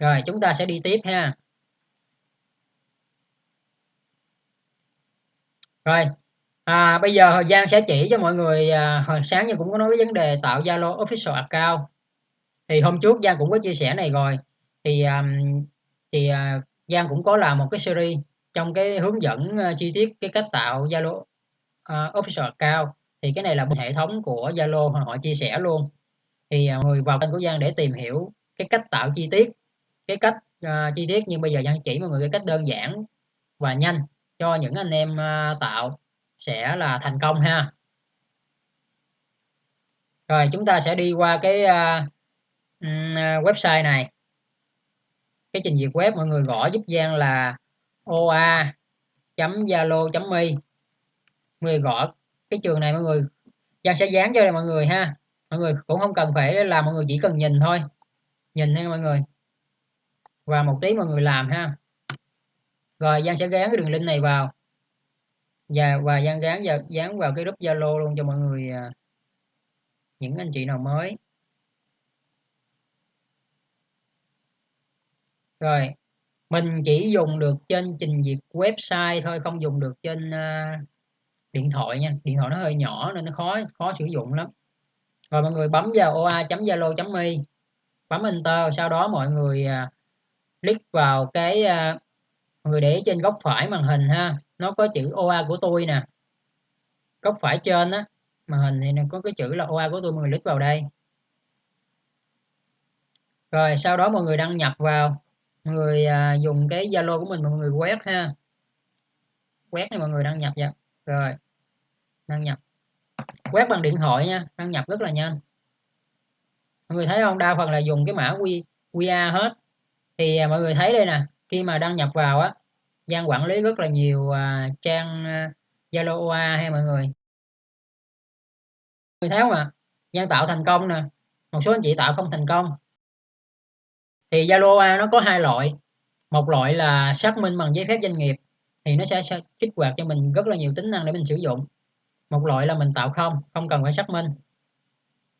rồi chúng ta sẽ đi tiếp ha. Rồi à, bây giờ thời gian sẽ chỉ cho mọi người à, hồi sáng nhưng cũng có nói cái vấn đề tạo Zalo official account. Thì hôm trước Giang cũng có chia sẻ này rồi. Thì à, thì à, Giang cũng có làm một cái series trong cái hướng dẫn uh, chi tiết cái cách tạo Zalo uh, official account. Thì cái này là một hệ thống của Zalo họ chia sẻ luôn. Thì uh, người vào kênh của Giang để tìm hiểu cái cách tạo chi tiết cái cách uh, chi tiết nhưng bây giờ Giang chỉ mọi người cái cách đơn giản và nhanh cho những anh em uh, tạo sẽ là thành công ha. Rồi chúng ta sẽ đi qua cái uh, website này. Cái trình duyệt web mọi người gõ giúp Giang là oa zalo mi. Mọi người gõ cái trường này mọi người Giang sẽ dán cho mọi người ha. Mọi người cũng không cần phải làm mọi người chỉ cần nhìn thôi. Nhìn thôi mọi người và một tí mọi người làm ha. Rồi Giang sẽ gán cái đường link này vào. Và và Giang gán vào dán vào cái group Zalo luôn cho mọi người à, những anh chị nào mới. Rồi mình chỉ dùng được trên trình duyệt website thôi không dùng được trên uh, điện thoại nha. Điện thoại nó hơi nhỏ nên nó khó khó sử dụng lắm. Rồi mọi người bấm vào oa.zalo.me bấm enter sau đó mọi người uh, click vào cái uh, người để trên góc phải màn hình ha. Nó có chữ OA của tôi nè. Góc phải trên á màn hình thì có cái chữ là OA của tôi mọi người click vào đây. Rồi sau đó mọi người đăng nhập vào. Mọi người à, dùng cái Zalo của mình mọi người quét ha. Quét này mọi người đăng nhập vậy. Rồi đăng nhập. Quét bằng điện thoại nha đăng nhập rất là nhanh. Mọi người thấy không? Đa phần là dùng cái mã Q, QR hết thì à, mọi người thấy đây nè khi mà đăng nhập vào á Giang quản lý rất là nhiều à, trang à, Zalo OA hay mọi người. Người thấy không ạ à? Giang tạo thành công nè một số anh chị tạo không thành công. Thì Zalo OA nó có hai loại một loại là xác minh bằng giấy phép doanh nghiệp thì nó sẽ kích hoạt cho mình rất là nhiều tính năng để mình sử dụng. Một loại là mình tạo không không cần phải xác minh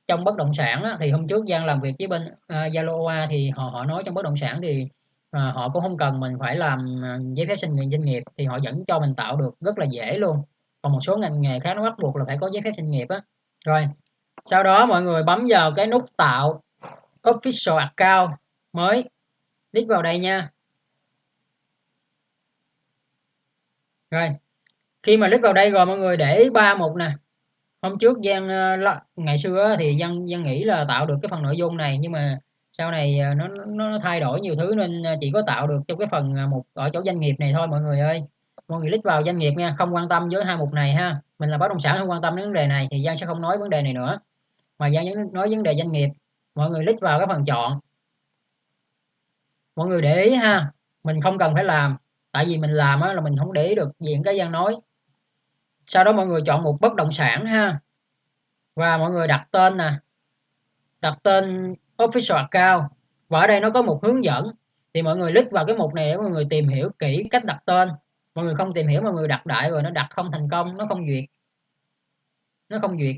trong bất động sản á, thì hôm trước Giang làm việc với bên à, Zalo uh, thì họ họ nói trong bất động sản thì uh, họ cũng không cần mình phải làm à, giấy phép sinh nghiệp doanh nghiệp thì họ vẫn cho mình tạo được rất là dễ luôn. Còn một số ngành nghề khác nó bắt buộc là phải có giấy phép sinh nghiệp á. Rồi sau đó mọi người bấm vào cái nút tạo official account mới. Click vào đây nha. Rồi khi mà click vào đây rồi mọi người để ba mục nè hôm trước Giang ờ, ngày xưa thì Giang Giang nghĩ là tạo được cái phần nội dung này nhưng mà sau này ờ, nó nó thay đổi nhiều thứ nên ờ, chỉ có tạo được trong cái phần một ở chỗ doanh nghiệp này thôi mọi người ơi. Mọi người click vào doanh nghiệp nha không quan tâm với hai mục này ha. Mình là bất động sản không quan tâm đến vấn đề này thì Giang sẽ không nói vấn đề này nữa. Mà Giang nói vấn đề doanh nghiệp mọi người click vào cái phần chọn. Mọi người để ý ha mình không cần phải làm tại vì mình làm á, là mình không để ý được diện cái Giang nói sau đó mọi người chọn một bất động sản ha. Và mọi người đặt tên nè. Đặt tên official account. Và ở đây nó có một hướng dẫn. Thì mọi người click vào cái mục này để mọi người tìm hiểu kỹ cách đặt tên. Mọi người không tìm hiểu, mọi người đặt đại rồi nó đặt không thành công, nó không duyệt. Nó không duyệt.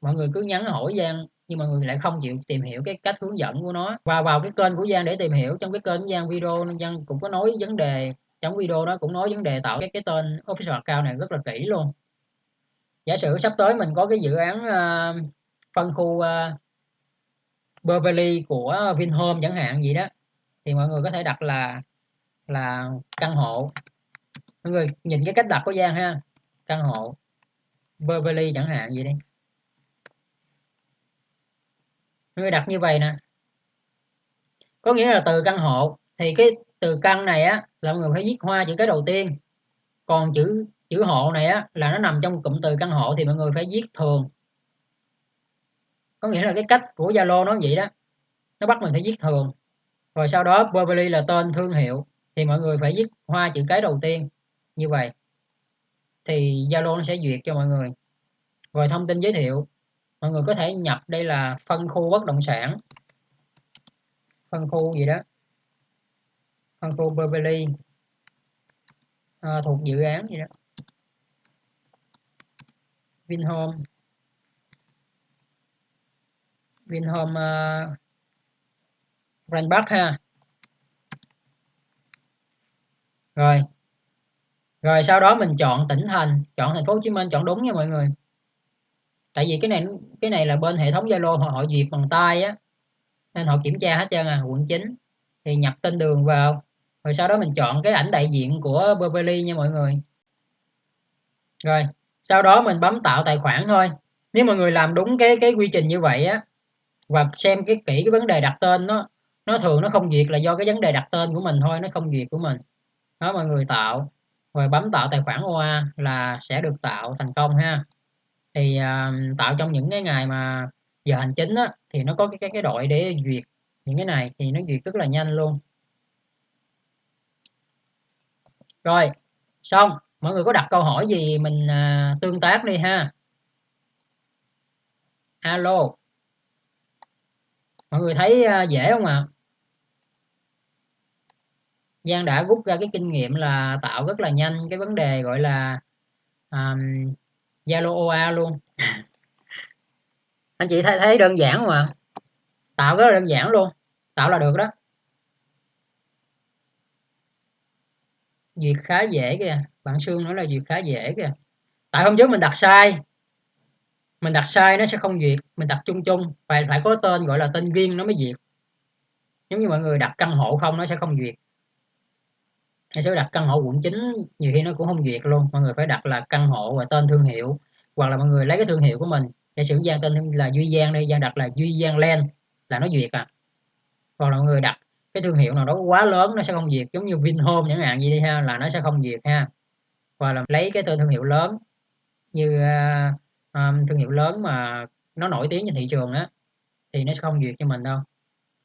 Mọi người cứ nhắn hỏi Giang, nhưng mọi người lại không chịu tìm hiểu cái cách hướng dẫn của nó. Và vào cái kênh của Giang để tìm hiểu, trong cái kênh của Giang video, Giang cũng có nói vấn đề. Trong video đó cũng nói vấn đề tạo cái cái tên official account này rất là kỹ luôn giả sử sắp tới mình có cái dự án uh, phân khu uh, Beverly của Vinhome chẳng hạn gì đó thì mọi người có thể đặt là là căn hộ. Mọi người nhìn cái cách đặt của Giang ha căn hộ Beverly chẳng hạn gì đi. Mọi người đặt như vậy nè. Có nghĩa là từ căn hộ thì cái từ căn này á là mọi người phải viết hoa chữ cái đầu tiên còn chữ chữ hộ này á là nó nằm trong cụm từ căn hộ thì mọi người phải viết thường. Có nghĩa là cái cách của Zalo nó vậy đó. Nó bắt mình phải viết thường. Rồi sau đó Beverly là tên thương hiệu thì mọi người phải viết hoa chữ cái đầu tiên. Như vậy thì Zalo nó sẽ duyệt cho mọi người. Rồi thông tin giới thiệu mọi người có thể nhập đây là phân khu bất động sản. Phân khu gì đó. Phân khu Beverly à, thuộc dự án gì đó. Vinhome. Vinhome uh, Grand Park ha. Rồi. Rồi sau đó mình chọn tỉnh thành chọn thành phố Hồ Chí Minh chọn đúng nha mọi người. Tại vì cái này cái này là bên hệ thống Zalo họ, họ duyệt bằng tay á nên họ kiểm tra hết trơn à quận 9 thì nhập tên đường vào. Rồi sau đó mình chọn cái ảnh đại diện của Beverly nha mọi người. Rồi sau đó mình bấm tạo tài khoản thôi. Nếu mọi người làm đúng cái cái quy trình như vậy á và xem cái kỹ cái vấn đề đặt tên nó nó thường nó không duyệt là do cái vấn đề đặt tên của mình thôi nó không duyệt của mình. Đó mọi người tạo. Rồi bấm tạo tài khoản OA là sẽ được tạo thành công ha. Thì uh, tạo trong những cái ngày mà giờ hành chính á, thì nó có cái, cái cái đội để duyệt những cái này thì nó duyệt rất là nhanh luôn. Rồi xong mọi người có đặt câu hỏi gì mình à, tương tác đi ha. Alo. Mọi người thấy à, dễ không ạ? À? Giang đã rút ra cái kinh nghiệm là tạo rất là nhanh cái vấn đề gọi là um, Zalo OA luôn. Anh chị thấy thấy đơn giản không ạ? Tạo rất là đơn giản luôn. Tạo là được đó. Việc khá dễ kìa. Bạn xương nói là việc khá dễ kìa. Tại hôm trước mình đặt sai. Mình đặt sai nó sẽ không duyệt. Mình đặt chung chung. Phải phải có tên gọi là tên riêng nó mới duyệt. Giống như mọi người đặt căn hộ không nó sẽ không duyệt. Hay sẽ đặt căn hộ quận 9 nhiều khi nó cũng không duyệt luôn. Mọi người phải đặt là căn hộ và tên thương hiệu. Hoặc là mọi người lấy cái thương hiệu của mình. Để sử gian tên là duy giang đây giang đặt là duy giang len là nó duyệt à. Còn là mọi người đặt cái thương hiệu nào đó quá lớn nó sẽ không duyệt giống như Vinhome chẳng hạn gì đi ha là nó sẽ không duyệt ha. Và là lấy cái tên thương hiệu lớn như uh, um, thương hiệu lớn mà nó nổi tiếng trên thị trường á thì nó sẽ không duyệt cho mình đâu.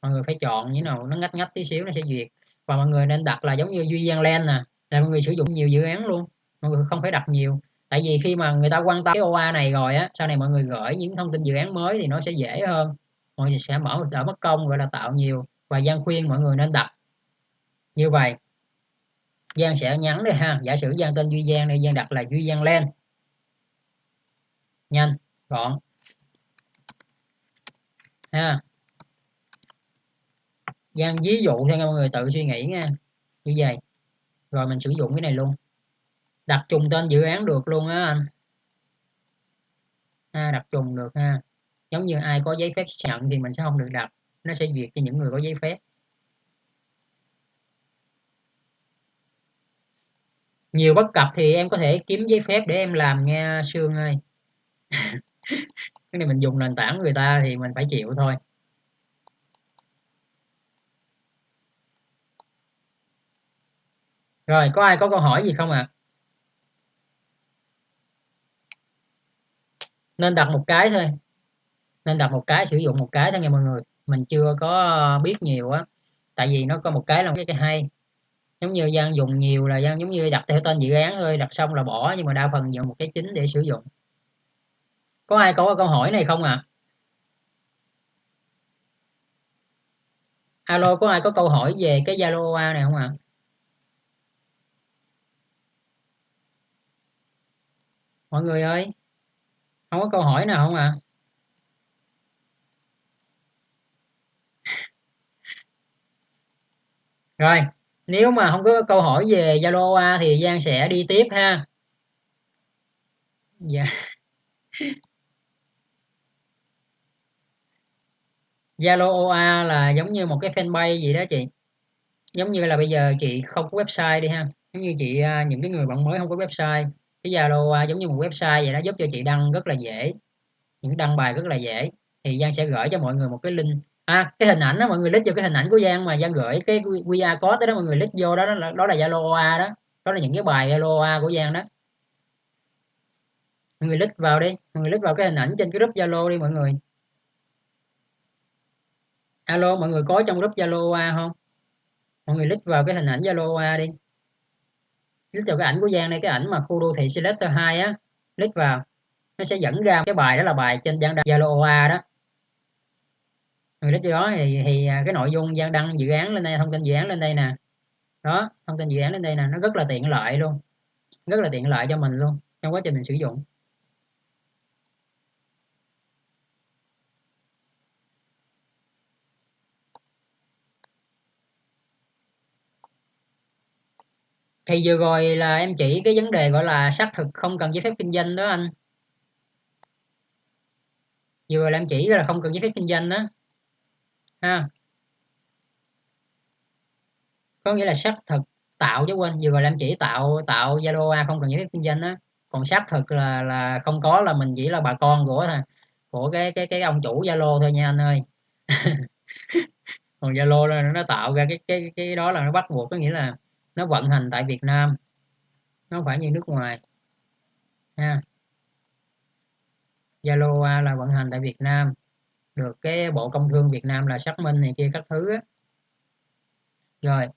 Mọi người phải chọn như nào nó ngách ngách tí xíu nó sẽ duyệt và mọi người nên đặt là giống như duy giang len nè là mọi người sử dụng nhiều dự án luôn mọi người không phải đặt nhiều. Tại vì khi mà người ta quan tâm cái OA này rồi á sau này mọi người gửi những thông tin dự án mới thì nó sẽ dễ hơn. Mọi người sẽ mở đỡ mất công gọi là tạo nhiều và Giang khuyên mọi người nên đặt như vậy Giang sẽ nhắn đây ha. Giả sử Giang tên Duy Giang đây Giang đặt là Duy Giang Len. Nhanh gọn. Ha. Giang ví dụ cho mọi người tự suy nghĩ nha. Như vậy rồi mình sử dụng cái này luôn. Đặt trùng tên dự án được luôn á anh. Ha, đặt trùng được ha. Giống như ai có giấy phép nhận thì mình sẽ không được đặt nó sẽ duyệt cho những người có giấy phép. Nhiều bất cập thì em có thể kiếm giấy phép để em làm nghe Sương ơi. Cái này mình dùng nền tảng người ta thì mình phải chịu thôi. Rồi, có ai có câu hỏi gì không ạ? À? nên đặt một cái thôi. Nên đặt một cái, sử dụng một cái thôi nha mọi người mình chưa có ờ, biết nhiều á tại vì nó có một cái là cái, cái hay giống như Giang dùng nhiều là Giang giống như đặt theo tên dự án thôi đặt xong là bỏ nhưng mà đa phần dùng một cái chính để sử dụng có ai có câu hỏi này không ạ à? alo có ai có câu hỏi về cái Zalo OA này không ạ à? mọi người ơi không có câu hỏi nào không ạ à? Rồi, nếu mà không có câu hỏi về Zalo thì Giang sẽ đi tiếp ha. Dạ. Zalo OA là giống như một cái fanpage gì đó chị. Giống như là bây giờ chị không có website đi ha. Giống như chị à, những cái người bạn mới không có website. Cái Zalo OA giống như một website vậy đó, giúp cho chị đăng rất là dễ. Những đăng bài rất là dễ. Thì Giang sẽ gửi cho mọi người một cái link à cái hình ảnh đó mọi người lít vô cái hình ảnh của Giang mà Giang gửi cái QR code đó, mọi người lít vô đó đó là đó là Zalo OA đó. Đó là những cái bài Zalo OA của Giang đó. Mọi người lít vào đi mọi người lít vào cái hình ảnh trên cái group Zalo đi mọi người. Alo mọi người có trong group Zalo OA không? Mọi người lít vào cái hình ảnh Zalo OA đi. Lít vào cái ảnh của Giang đây cái ảnh mà khu đô thị Selector 2 á. Lít vào nó sẽ dẫn ra cái bài đó là bài trên Giang Zalo OA đó. Ừ, người lít đó thì, thì à, cái nội dung gian đăng dự án lên đây thông tin dự án lên đây nè. Đó thông tin dự án lên đây nè nó rất là tiện lợi luôn. Rất là tiện lợi cho mình luôn trong quá trình mình sử dụng. Thì vừa rồi là em chỉ cái vấn đề gọi là xác thực không cần giấy phép kinh doanh đó anh. Vừa rồi là em chỉ là không cần giấy phép kinh doanh đó ha. Có nghĩa là xác thực tạo chứ quên, vừa rồi em chỉ tạo tạo Zalo A không cần giấy phép kinh doanh á. Còn xác thực là là không có là mình chỉ là bà con của của cái cái cái ông chủ Zalo thôi nha anh ơi. Còn Zalo nó tạo ra cái cái cái đó là nó bắt buộc, có nghĩa là nó vận hành tại Việt Nam, nó không phải như nước ngoài. Ha. Zalo à là vận hành tại Việt Nam được cái Bộ Công Thương Việt Nam là xác minh này kia các thứ á. rồi.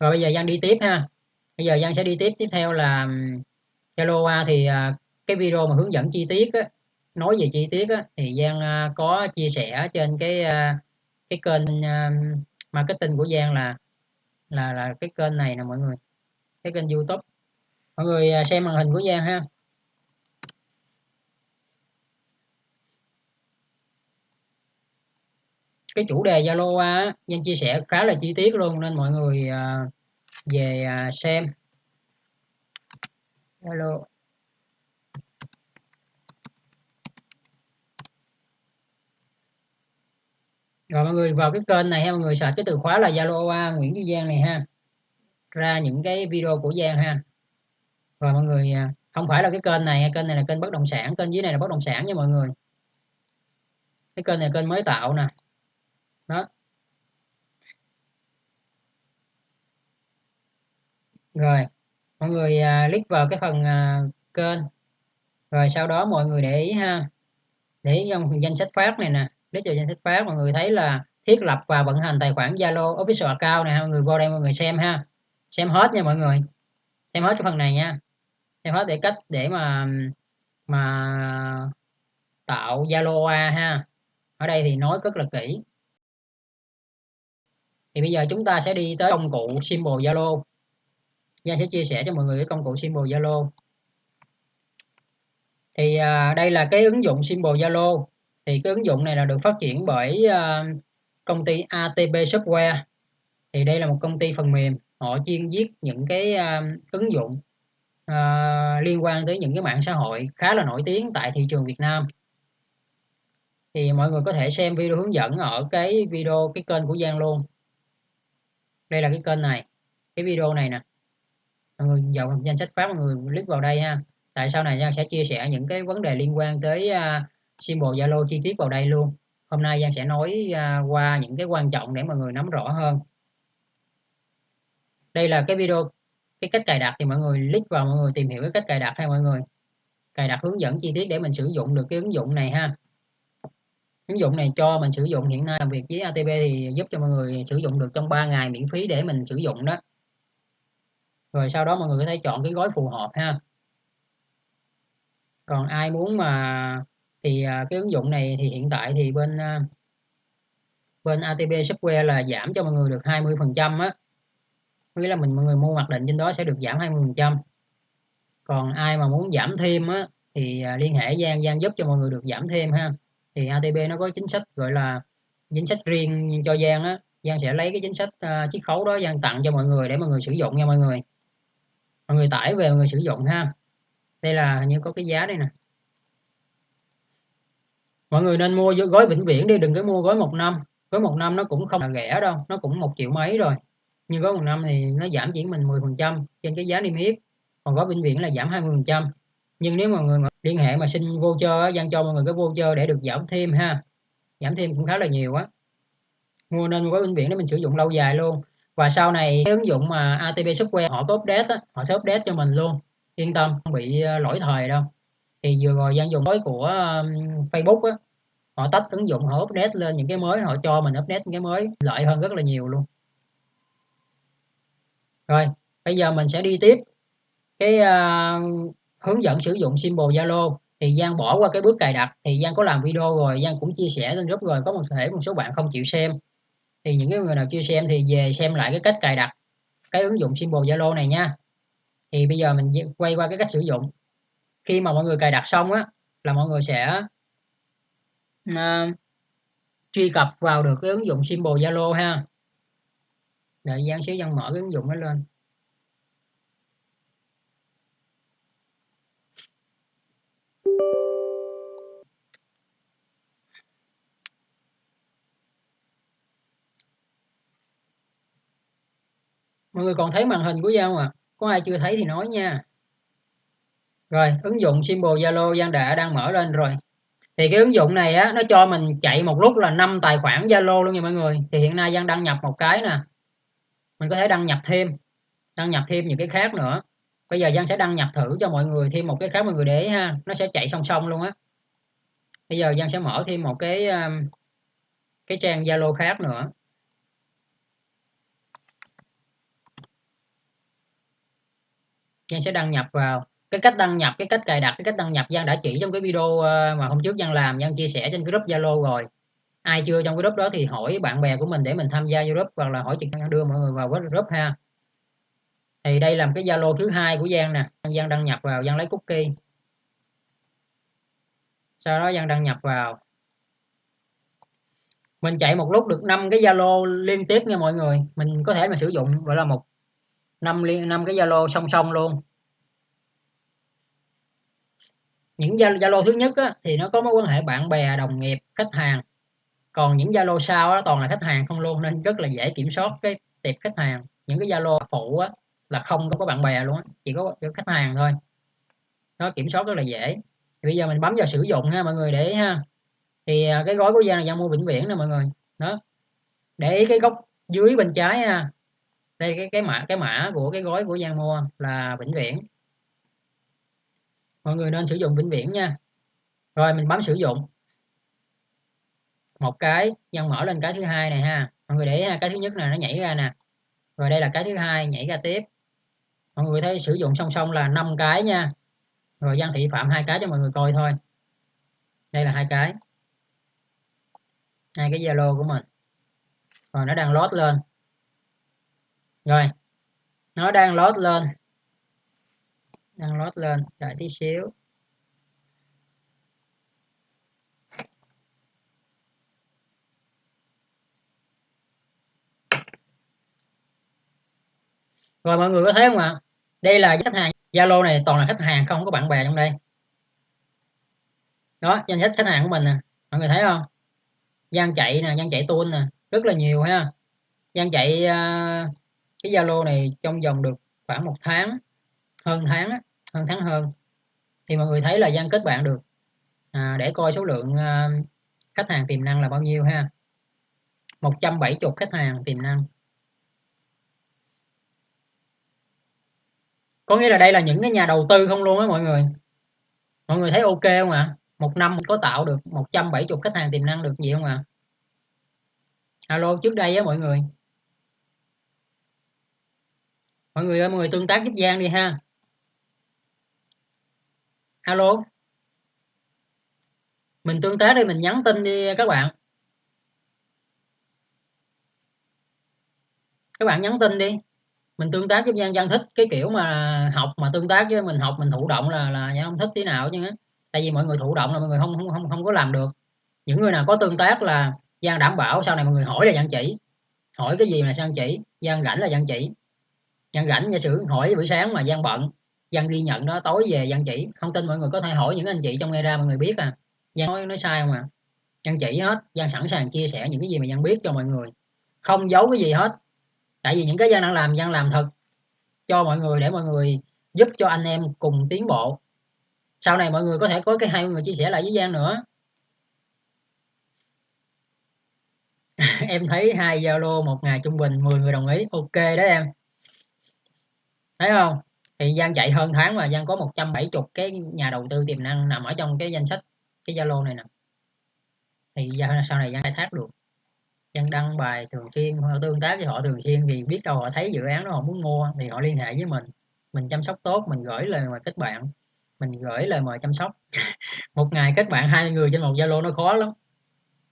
Rồi bây giờ Giang đi tiếp ha. Bây giờ Giang sẽ đi tiếp tiếp theo là Zalo thì à, cái video mà hướng dẫn chi tiết á, nói về chi tiết á, thì Giang à, có chia sẻ trên cái à, cái kênh marketing của Giang là là là cái kênh này nè mọi người. Cái kênh YouTube. Mọi người xem màn hình của Giang ha. Cái chủ đề Zalo á nhân chia sẻ khá là chi tiết luôn nên mọi người à, về à, xem. Zalo. Rồi mọi người vào cái kênh này ha mọi người search cái từ khóa là Zalo Nguyễn Duy Giang này ha. Ra những cái video của Giang ha. Rồi mọi người à, không phải là cái kênh này kênh này là kênh bất động sản kênh dưới này là bất động sản nha mọi người. Cái kênh này kênh mới tạo nè đó. Rồi mọi người à, click vào cái phần à, kênh. Rồi sau đó mọi người để ý ha. Để ý trong danh sách phát này nè. Click vào danh sách phát mọi người thấy là thiết lập và vận hành tài khoản Zalo official account này ha, mọi người vô đây mọi người xem ha. Xem hết nha mọi người. Xem hết cái phần này nha. Xem hết để cách để mà mà tạo Zalo A ha. Ở đây thì nói rất là kỹ thì bây giờ chúng ta sẽ đi tới công cụ symbol Zalo Giang sẽ chia sẻ cho mọi người cái công cụ symbol Zalo thì à, đây là cái ứng dụng symbol Zalo thì cái ứng dụng này là được phát triển bởi uh, công ty ATP Software. Thì đây là một công ty phần mềm họ chuyên viết những cái uh, ứng dụng uh, liên quan tới những cái mạng xã hội khá là nổi tiếng tại thị trường Việt Nam. Thì mọi người có thể xem video hướng dẫn ở cái video cái kênh của Giang luôn đây là cái kênh này. Cái video này nè. Mọi người vào danh sách phát mọi người click vào đây ha. Tại sau này Giang sẽ chia sẻ những cái vấn đề liên quan tới uh, symbol Zalo chi tiết vào đây luôn. Hôm nay Giang sẽ nói uh, qua những cái quan trọng để mọi người nắm rõ hơn. Đây là cái video cái cách cài đặt thì mọi người click vào mọi người tìm hiểu cái cách cài đặt hay mọi người. Cài đặt hướng dẫn chi tiết để mình sử dụng được cái ứng dụng này ha ứng dụng này cho mình sử dụng hiện nay làm việc với ATP thì giúp cho mọi người sử dụng được trong 3 ngày miễn phí để mình sử dụng đó. Rồi sau đó mọi người có thể chọn cái gói phù hợp ha. Còn ai muốn mà, thì à, cái ứng dụng này thì hiện tại thì bên à, bên ATP Software là giảm cho mọi người được 20 phần trăm á. Nghĩa là mình, mọi người mua mặc định trên đó sẽ được giảm 20 phần trăm. Còn ai mà muốn giảm thêm á thì à, liên hệ Giang Giang giúp cho mọi người được giảm thêm ha thì ATB nó có chính sách gọi là chính sách riêng cho Giang á. Giang sẽ lấy cái chính sách uh, chiết khấu đó Giang tặng cho mọi người để mọi người sử dụng nha mọi người. Mọi người tải về mọi người sử dụng ha. Đây là như có cái giá đây nè. Mọi người nên mua gói vĩnh viễn đi đừng có mua gói một năm. Gói một năm nó cũng không là rẻ đâu nó cũng một triệu mấy rồi. Nhưng gói một năm thì nó giảm chỉ mình 10 phần trăm trên cái giá niêm yết. Còn gói vĩnh viễn là giảm 20 phần trăm nhưng nếu mà người liên hệ mà xin voucher gian cho mọi người cái voucher để được giảm thêm ha. Giảm thêm cũng khá là nhiều á. Mua nên có bệnh viện để mình sử dụng lâu dài luôn. Và sau này cái ứng dụng mà ATP Software họ có update á, họ sẽ update cho mình luôn. Yên tâm không bị ờ, lỗi thời đâu. Thì vừa rồi gian dùng mới của Facebook á họ tách ứng dụng họ update lên những cái mới họ cho mình update những cái mới lợi hơn rất là nhiều luôn. Rồi bây giờ mình sẽ đi tiếp cái uh, hướng dẫn sử dụng symbol Zalo thì Giang bỏ qua cái bước cài đặt. Thì Giang có làm video rồi Giang cũng chia sẻ lên group rồi có một thể một số bạn không chịu xem. Thì những cái người nào chưa xem thì về xem lại cái cách cài đặt cái ứng dụng symbol Zalo này nha. Thì bây giờ mình quay qua cái cách sử dụng. Khi mà mọi người cài đặt xong á là mọi người sẽ uh, truy cập vào được cái ứng dụng symbol Zalo ha. Đợi Giang xíu Giang mở cái ứng dụng nó lên. Mọi người còn thấy màn hình của Giao à có ai chưa thấy thì nói nha. Rồi, ứng dụng symbol Zalo Giang đã đang mở lên rồi. Thì cái ứng dụng này á, nó cho mình chạy một lúc là năm tài khoản Zalo luôn nha mọi người. Thì hiện nay Giang đăng nhập một cái nè. Mình có thể đăng nhập thêm, đăng nhập thêm những cái khác nữa. Bây giờ Giang sẽ đăng nhập thử cho mọi người thêm một cái khác mọi người để ha, nó sẽ chạy song song luôn á. Bây giờ Giang sẽ mở thêm một cái um, cái trang Zalo khác nữa. Giang sẽ đăng nhập vào cái cách đăng nhập, cái cách cài đặt, cái cách đăng nhập Giang đã chỉ trong cái video ờ, mà hôm trước Giang làm, Giang chia sẻ trên group Zalo rồi. Ai chưa trong cái group đó thì hỏi bạn bè của mình để mình tham gia group hoặc là hỏi trực đưa mọi người vào group ha. Thì đây là cái Zalo thứ hai của Giang nè. Giang đăng nhập vào, Giang lấy cookie. Sau đó Giang đăng nhập vào. Mình chạy một lúc được 5 cái Zalo liên tiếp nha mọi người. Mình có thể mà sử dụng, gọi là một năm liên năm cái Zalo song song luôn. Những Zalo thứ nhất á, thì nó có mối quan hệ bạn bè đồng nghiệp khách hàng. Còn những Zalo sau đó toàn là khách hàng không luôn nên rất là dễ kiểm soát cái tiệp khách hàng. Những cái Zalo phụ á, là không có bạn bè luôn á chỉ có khách hàng thôi. Nó kiểm soát rất là dễ. Thì bây giờ mình bấm vào sử dụng ha mọi người để ha. Thì à, cái gói của Giang là Giang mua vĩnh viễn nè mọi người. Đó. Để ý cái góc dưới bên trái ha đây, cái cái mã cái mã của cái gói của Giang mua là vĩnh viễn. Mọi người nên sử dụng vĩnh viễn nha. Rồi, mình bấm sử dụng. Một cái Giang mở lên cái thứ hai này ha. Mọi người để ý cái thứ nhất là nó nhảy ra nè. Rồi, đây là cái thứ hai, nhảy ra tiếp. Mọi người thấy sử dụng song song là 5 cái nha. Rồi, Giang Thị Phạm hai cái cho mọi người coi thôi. Đây là hai cái. Hai cái Zalo của mình. Rồi, nó đang load lên rồi nó đang load lên. Đang load lên đợi tí xíu. Rồi mọi người có thấy không ạ? Đây là khách hàng Zalo này toàn là khách hàng không có bạn bè trong đây. Đó danh sách khách hàng của mình nè. Mọi người thấy không? Gian chạy nè gian chạy tuôn nè. Rất là nhiều ha. Gian chạy uh, cái Zalo này trong vòng được khoảng một tháng hơn tháng hơn tháng hơn. Thì mọi người thấy là gian kết bạn được. À, để coi số lượng à, khách hàng tiềm năng là bao nhiêu ha. 170 khách hàng tiềm năng. Có nghĩa là đây là những cái nhà đầu tư không luôn á mọi người. Mọi người thấy ok không ạ? À? một năm có tạo được 170 khách hàng tiềm năng được gì không ạ? À? alo trước đây á mọi người mọi người ơi, mọi người tương tác giúp Giang đi ha. Alo. Mình tương tác đi, mình nhắn tin đi các bạn. Các bạn nhắn tin đi. Mình tương tác với Giang Giang thích cái kiểu mà học, mà tương tác với mình học, mình thụ động là là Giang không thích tí nào chứ. Tại vì mọi người thụ động là mọi người không không không không có làm được. Những người nào có tương tác là Giang đảm bảo sau này mọi người hỏi là Giang chỉ. Hỏi cái gì là Giang chỉ. Giang rảnh là Giang chỉ. Giang rảnh giả sử hỏi buổi sáng mà Giang bận Giang ghi nhận đó tối về Giang chỉ. Không tin mọi người có thể hỏi những anh chị trong nghe ra mọi người biết à. Giang nói, nói sai không à? Giang chỉ hết Giang sẵn sàng chia sẻ những cái gì mà Giang biết cho mọi người. Không giấu cái gì hết. Tại vì những cái Giang đang làm Giang làm thật cho mọi người để mọi người giúp cho anh em cùng tiến bộ. Sau này mọi người có thể có cái hai người chia sẻ lại với Giang nữa. Em thấy hai Zalo một ngày trung bình 10 người đồng ý. Ok đó em thấy không? Thì Giang chạy hơn tháng mà, Giang có 170 cái nhà đầu tư tiềm năng nằm ở trong cái danh sách, cái Zalo này nè. Thì sau này Giang khai thác được. Giang đăng bài thường xuyên, họ tương tác với họ thường xuyên thì biết đâu họ thấy dự án đó họ muốn mua thì họ liên hệ với mình. Mình chăm sóc tốt, mình gửi lời mời kết bạn. Mình gửi lời mời chăm sóc. Một ngày kết bạn hai người trên một Zalo nó khó lắm.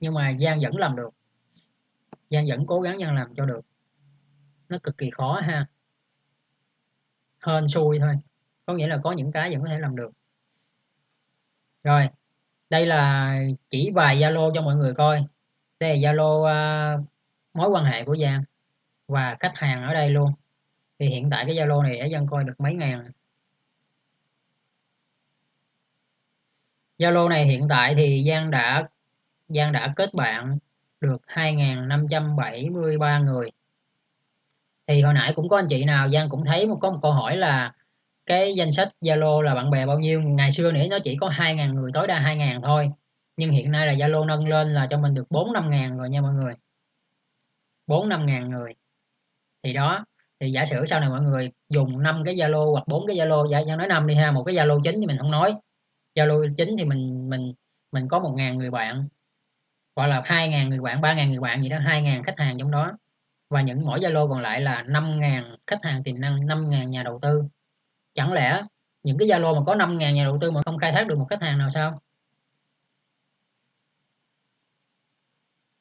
Nhưng mà Giang vẫn làm được. Giang vẫn cố gắng Giang làm cho được. Nó cực kỳ khó ha hên xui thôi. Có nghĩa là có những cái vẫn có thể làm được. Rồi đây là chỉ vài Zalo cho mọi người coi. Đây là Zalo uh, mối quan hệ của Giang và khách hàng ở đây luôn. Thì hiện tại cái Zalo này đã dân coi được mấy ngàn. Zalo này hiện tại thì Giang đã Giang đã kết bạn được 2.573 người thì hồi nãy cũng có anh chị nào, Giang cũng thấy một có một câu hỏi là cái danh sách Zalo là bạn bè bao nhiêu? Ngày xưa nữa nó chỉ có 2.000 người, tối đa 2.000 thôi. Nhưng hiện nay là Zalo nâng lên là cho mình được 4 5 ngàn rồi nha mọi người. 4 5 ngàn người. Thì đó, thì giả sử sau này mọi người dùng 5 cái Zalo hoặc 4 cái Zalo, giả nói 5 đi ha, một cái Zalo chính thì mình không nói. Zalo chính thì mình mình mình có 1.000 người bạn. Hoặc là 2.000 người bạn 3.000 người bạn gì đó 2.000 khách hàng trong đó và những mỗi Zalo còn lại là 5.000 khách hàng tiềm năng 5.000 nhà đầu tư. Chẳng lẽ những cái Zalo mà có 5.000 nhà đầu tư mà không khai thác được một khách hàng nào sao?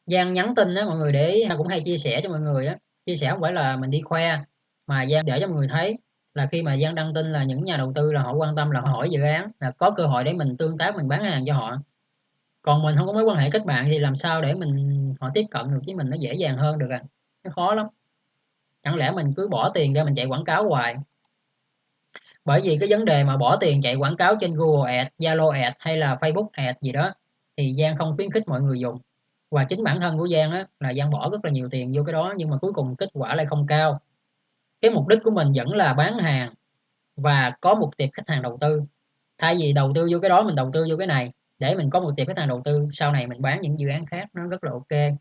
Giang nhắn tin đó mọi người để cũng hay chia sẻ cho mọi người á. Chia sẻ không phải là mình đi khoe, mà Giang để cho mọi người thấy là khi mà Giang đăng tin là những nhà đầu tư là họ quan tâm, là họ hỏi dự án, là có cơ hội để mình tương tác, mình bán hàng cho họ. Còn mình không có mối quan hệ kết bạn thì làm sao để mình họ tiếp cận được với mình nó dễ dàng hơn được à? Nó khó lắm. Chẳng lẽ mình cứ bỏ tiền ra mình chạy quảng cáo hoài? Bởi vì cái vấn đề mà bỏ tiền chạy quảng cáo trên Google Ads, Zalo Ads hay là Facebook Ads gì đó thì Giang không khuyến khích mọi người dùng. Và chính bản thân của Giang á là Giang bỏ rất là nhiều tiền vô cái đó nhưng mà cuối cùng kết quả lại không cao. Cái mục đích của mình vẫn là bán hàng và có một tiệp khách hàng đầu tư. Thay vì đầu tư vô cái đó mình đầu tư vô cái này để mình có một tiệp khách hàng đầu tư sau này mình bán những dự án khác nó rất là ok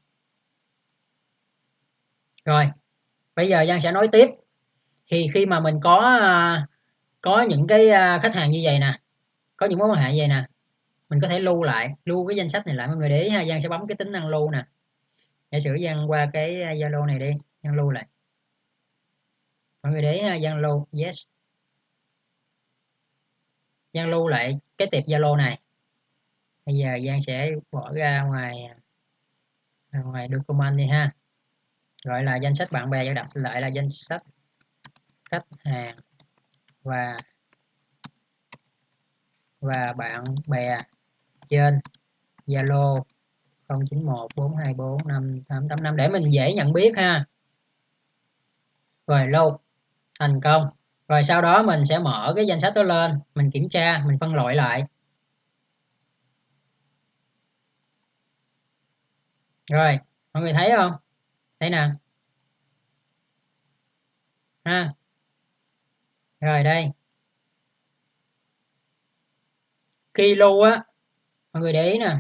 rồi, bây giờ Giang sẽ nói tiếp. Thì khi mà mình có à, có những cái à, khách hàng như vậy nè, có những mối quan hệ như vậy nè, mình có thể lưu lại, lưu cái danh sách này lại mọi người để ý ha. Giang sẽ bấm cái tính năng lưu nè. Giả sử Giang qua cái à, Zalo này đi, Giang lưu lại. Mọi người để ý ha, Giang lưu, yes. Giang lưu lại cái tiệp Zalo này. Bây giờ Giang sẽ bỏ ra ngoài ngoài document đi ha gọi là danh sách bạn bè và đặt lại là danh sách khách hàng và và bạn bè trên Zalo 0914245885 để mình dễ nhận biết ha. Rồi lâu thành công. Rồi sau đó mình sẽ mở cái danh sách đó lên, mình kiểm tra, mình phân loại lại. Rồi, mọi người thấy không? Thấy nè ha. Rồi đây. Khi lưu á, mọi người để ý nè.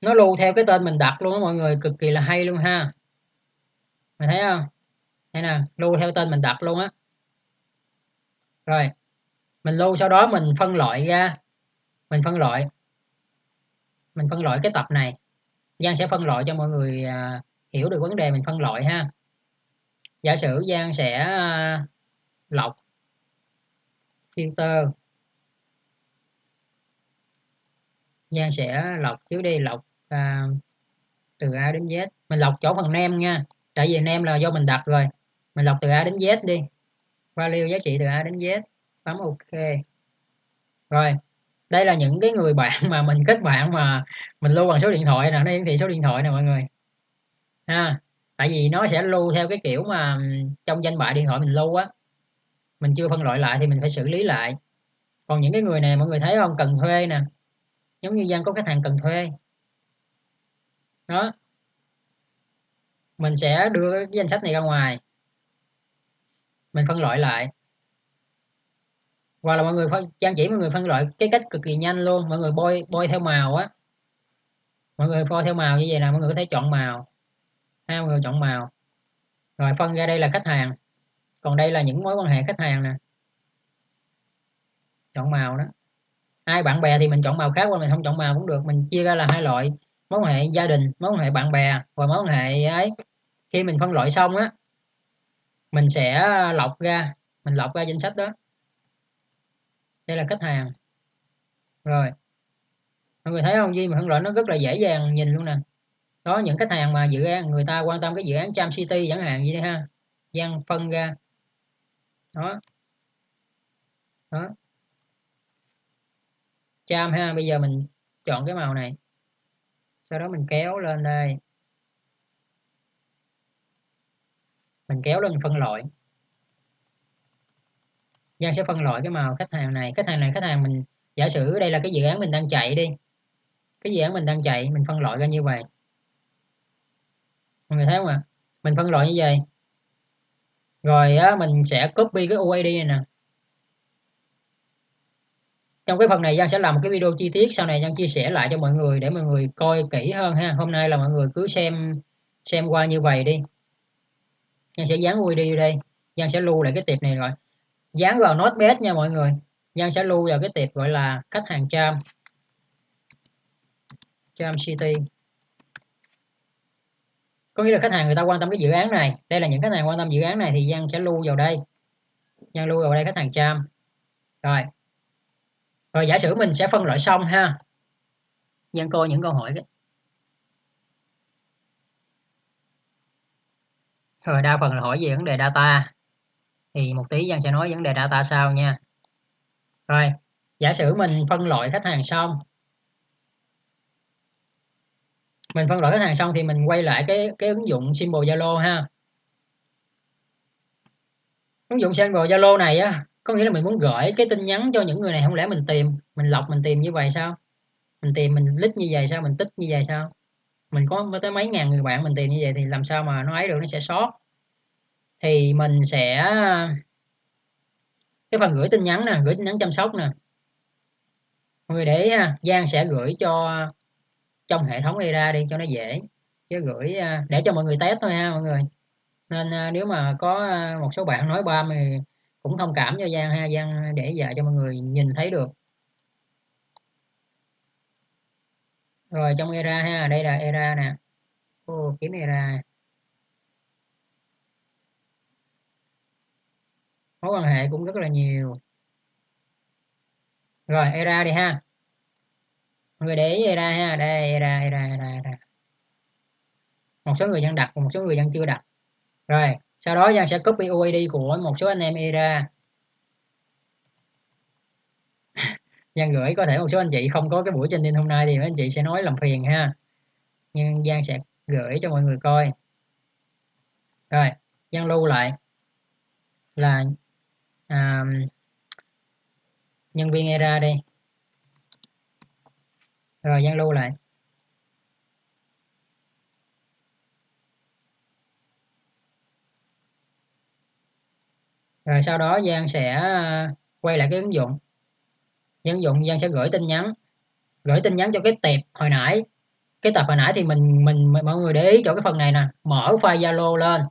Nó lưu theo cái tên mình đặt luôn á, mọi người, cực kỳ là hay luôn ha. Mày thấy không? Đây nè, lưu theo tên mình đặt luôn á. Rồi, mình lưu sau đó mình phân loại ra. Mình phân loại. Mình phân loại cái tập này. Giang sẽ phân loại cho mọi người à, hiểu được vấn đề mình phân loại ha. Giả sử Giang sẽ à, lọc filter. Giang sẽ lọc trước đi lọc à, từ A đến Z. Mình lọc chỗ phần nem nha tại vì nem là do mình đặt rồi. Mình lọc từ A đến Z đi. Value giá trị từ A đến Z. Bấm OK. Rồi đây là những cái người bạn mà mình kết bạn mà mình lưu bằng số điện thoại nè. Nó hiển thị số điện thoại nè mọi người. Ha, tại vì nó sẽ lưu theo cái kiểu mà trong danh bạ điện thoại mình lưu á. Mình chưa phân loại lại thì mình phải xử lý lại. Còn những cái người này mọi người thấy không? Cần thuê nè. Giống như dân có khách hàng cần thuê. Đó. Mình sẽ đưa cái danh sách này ra ngoài. Mình phân loại lại hoặc là mọi người phân, trang chỉ mọi người phân loại cái cách cực kỳ nhanh luôn. Mọi người bôi bôi theo màu á. Mọi người bôi theo màu như vậy là mọi người có thể chọn màu. Ha, mọi người chọn màu. Rồi phân ra đây là khách hàng. Còn đây là những mối quan hệ khách hàng nè. Chọn màu đó. Ai bạn bè thì mình chọn màu khác hoặc mình không chọn màu cũng được. Mình chia ra là hai loại. Mối quan hệ gia đình, mối quan hệ bạn bè, và mối quan hệ ấy. Khi mình phân loại xong á, mình sẽ lọc ra, mình lọc ra danh sách đó đây là khách hàng. Rồi. Mọi người thấy không? Gì mà phân loại nó rất là dễ dàng nhìn luôn nè. Đó những khách hàng mà dự án, người ta quan tâm cái dự án Cham City chẳng hạn, gì đây ha. Gian phân ra. Đó. Đó. Cham ha, bây giờ mình chọn cái màu này. Sau đó mình kéo lên đây. Mình kéo lên phân loại. Giang sẽ phân loại cái màu khách hàng này. Khách hàng này khách hàng mình giả sử đây là cái dự án mình đang chạy đi. Cái dự án mình đang chạy mình phân loại ra như vậy. Mọi người thấy không ạ? Mình phân loại như vậy. Rồi á, mình sẽ copy cái UID này nè. Trong cái phần này Giang sẽ làm một cái video chi tiết sau này Giang chia sẻ lại cho mọi người để mọi người coi kỹ hơn ha. Hôm nay là mọi người cứ xem xem qua như vậy đi. Giang sẽ dán UID đây. Giang sẽ lưu lại cái tiệp này rồi dán vào notepad nha mọi người. Giang sẽ lưu vào cái tiệp gọi là khách hàng Cham Cham City. Có nghĩa là khách hàng người ta quan tâm cái dự án này. Đây là những khách hàng quan tâm dự án này thì Giang sẽ lưu vào đây. Giang lưu vào đây khách hàng Cham rồi. Rồi giả sử mình sẽ phân loại xong ha. Giang coi những câu hỏi cái. Rồi đa phần là hỏi về vấn đề data thì một tí Giang sẽ nói vấn đề data sau nha. Rồi, giả sử mình phân loại khách hàng xong, mình phân loại khách hàng xong thì mình quay lại cái cái ứng dụng symbol Zalo ha. Ứng dụng symbol Zalo này á, có nghĩa là mình muốn gửi cái tin nhắn cho những người này, không lẽ mình tìm, mình lọc, mình tìm như vậy sao? Mình tìm, mình list như vậy sao? Mình tích như vậy sao? Mình có tới mấy ngàn người bạn mình tìm như vậy thì làm sao mà nó ấy được, nó sẽ sót thì mình sẽ, cái phần gửi tin nhắn nè, gửi tin nhắn chăm sóc nè. Mọi người để, ha, Giang sẽ gửi cho, trong hệ thống này ra đi cho nó dễ. Chứ gửi à, để cho mọi người test thôi ha mọi người. Nên à, nếu mà có à, một số bạn nói ba thì cũng thông cảm cho Giang ha. Giang để dạy cho mọi người nhìn thấy được. Rồi, trong era ha, đây là era nè. Ô, kiếm era mối quan hệ cũng rất là nhiều. Rồi era đi ha. Người để ý era ha. Đây era era era, era. một số người đang đặt một số người đang chưa đặt. Rồi sau đó Giang sẽ copy UID của một số anh em era. Giang gửi có thể một số anh chị không có cái buổi trên tin hôm nay thì mấy anh chị sẽ nói làm phiền ha. Nhưng Giang sẽ gửi cho mọi người coi. Rồi Giang lưu lại là à, nhân viên error đi. Rồi gian lưu lại. Rồi sau đó Giang sẽ ờ, quay lại cái ứng dụng. Ứng dụng Giang sẽ gửi tin nhắn. Gửi tin nhắn cho cái tệp hồi nãy. Cái tập hồi nãy thì mình mình mọi người để ý chỗ cái phần này nè. Mở file Zalo lên.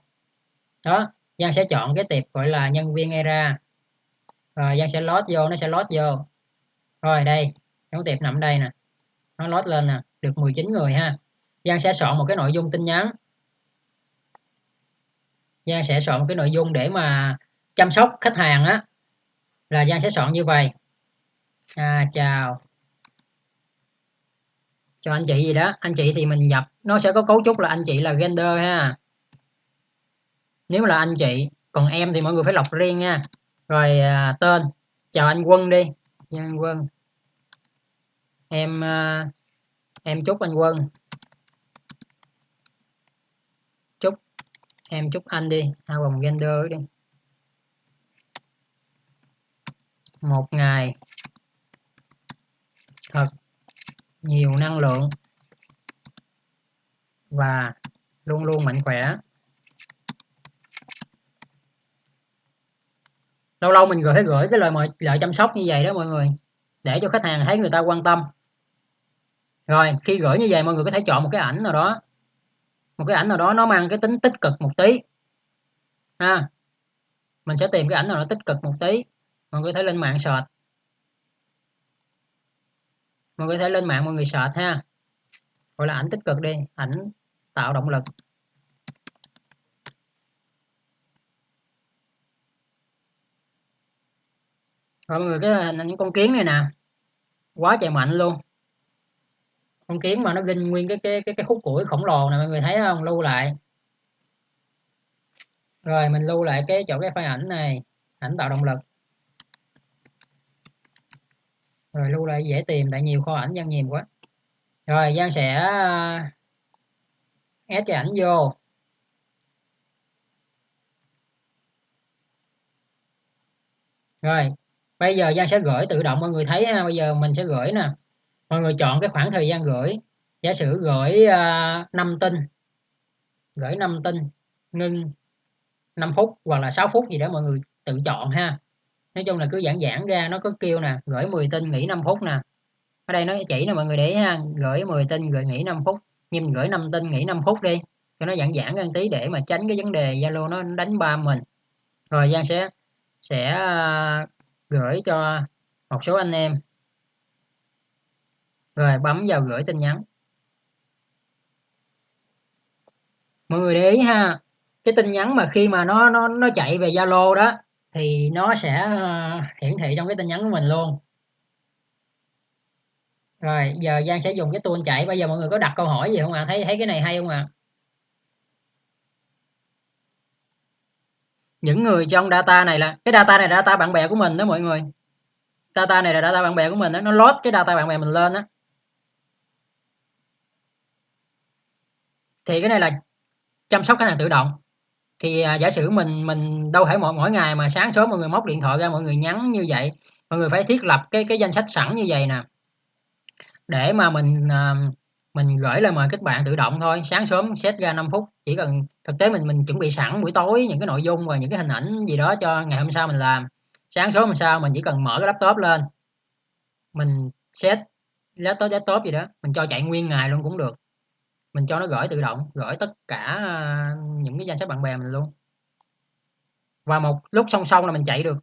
Đó Giang sẽ chọn cái tệp gọi là nhân viên era rồi Giang sẽ load vô nó sẽ load vô. Rồi đây. Cái tiệp nằm đây nè. Nó load lên nè. Được 19 người ha. Giang sẽ soạn một cái nội dung tin nhắn. Giang sẽ soạn một cái nội dung để mà chăm sóc khách hàng á. Là Giang sẽ soạn như vậy. À, chào. Cho anh chị gì đó. Anh chị thì mình nhập. Nó sẽ có cấu trúc là anh chị là gender ha. Nếu là anh chị còn em thì mọi người phải lọc riêng nha rồi à, tên. Chào anh quân đi. Anh quân. Em à, em chúc anh quân. Chúc em chúc anh đi. Hai vòng gender đi. Một ngày. Thật nhiều năng lượng. Và luôn luôn mạnh khỏe. Lâu lâu mình gửi gửi cái lời mời, lời chăm sóc như vậy đó mọi người, để cho khách hàng thấy người ta quan tâm. Rồi, khi gửi như vậy mọi người có thể chọn một cái ảnh nào đó, một cái ảnh nào đó nó mang cái tính tích cực một tí. Ha, mình sẽ tìm cái ảnh nào nó tích cực một tí, mọi người có thể lên mạng search. Mọi người có thể lên mạng mọi người search ha. Gọi là ảnh tích cực đi, ảnh tạo động lực. mọi người cái hình những con kiến này nè, quá trời mạnh luôn. Con kiến mà nó ginh nguyên cái cái cái cái khúc củi khổng lồ này mọi người thấy không? Lưu lại. Rồi, mình lưu lại cái chỗ cái file ảnh này, ảnh tạo động lực. Rồi, lưu lại dễ tìm, tại nhiều kho ảnh gian nhiều quá. Rồi, giang sẽ ờ, ép cái ảnh vô. Rồi bây giờ Giang sẽ gửi tự động mọi người thấy ha bây giờ mình sẽ gửi nè. Mọi người chọn cái khoảng thời gian gửi. Giả sử gửi à, uh, 5 tin. Gửi 5 tin ngưng 5 phút hoặc là 6 phút gì đó mọi người tự chọn ha. Nói chung là cứ giãn giãn ra nó có kêu nè gửi 10 tin nghỉ 5 phút nè. Ở đây nó chỉ nè mọi người để ha gửi 10 tin gửi nghỉ 5 phút. Nhưng mình gửi 5 tin nghỉ 5 phút đi cho nó giãn giãn ra tí để mà tránh cái vấn đề Zalo nó đánh ba mình. Rồi Giang sẽ sẽ uh, gửi cho một số anh em rồi, bấm vào gửi tin nhắn mọi người để ý ha, cái tin nhắn mà khi mà nó nó nó chạy về Zalo đó, thì nó sẽ ờ, hiển thị trong cái tin nhắn của mình luôn rồi, giờ Giang sẽ dùng cái tool chạy bây giờ mọi người có đặt câu hỏi gì không ạ à? thấy thấy cái này hay không ạ à? Những người trong data này là cái data này là data bạn bè của mình đó mọi người. Data này là data bạn bè của mình đó. Nó load cái data bạn bè mình lên đó. Thì cái này là chăm sóc khách hàng tự động. Thì à, giả sử mình mình đâu phải mỗi mỗi ngày mà sáng sớm mọi người móc điện thoại ra mọi người nhắn như vậy mọi người phải thiết lập cái cái danh sách sẵn như vậy nè. Để mà mình à, mình gửi lời mời kết bạn tự động thôi, sáng sớm set ra 5 phút. Chỉ cần thực tế mình mình chuẩn bị sẵn buổi tối, những cái nội dung và những cái hình ảnh gì đó cho ngày hôm sau mình làm. Sáng sớm hôm sau mình chỉ cần mở cái laptop lên. Mình set laptop desktop gì đó, mình cho chạy nguyên ngày luôn cũng được. Mình cho nó gửi tự động, gửi tất cả à, những cái danh sách bạn bè mình luôn. Và một lúc song song là mình chạy được.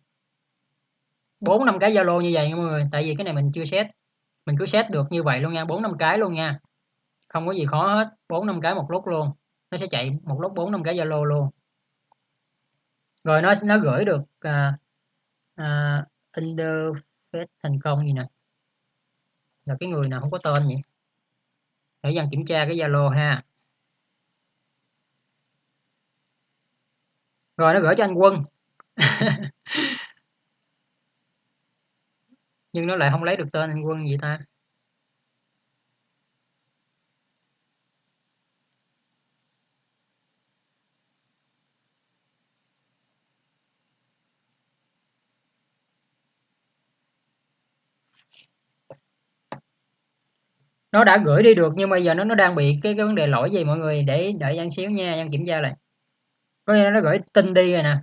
Bốn, năm cái zalo như vậy nha mọi người, tại vì cái này mình chưa set. Mình cứ set được như vậy luôn nha, bốn, năm cái luôn nha không có gì khó hết bốn năm cái một lúc luôn. Nó sẽ chạy một lúc bốn năm cái zalo luôn. Rồi nó nó gửi được uh, uh, interface thành công gì nè? Là cái người nào không có tên vậy để dần kiểm tra cái zalo ha. Rồi nó gửi cho anh quân. Nhưng nó lại không lấy được tên anh quân gì ta? Nó đã gửi đi được, nhưng mà giờ nó nó đang bị cái cái vấn đề lỗi gì mọi người? Để, đợi Giang xíu nha, Giang kiểm tra lại. Có nghĩa nó gửi tin đi rồi nè.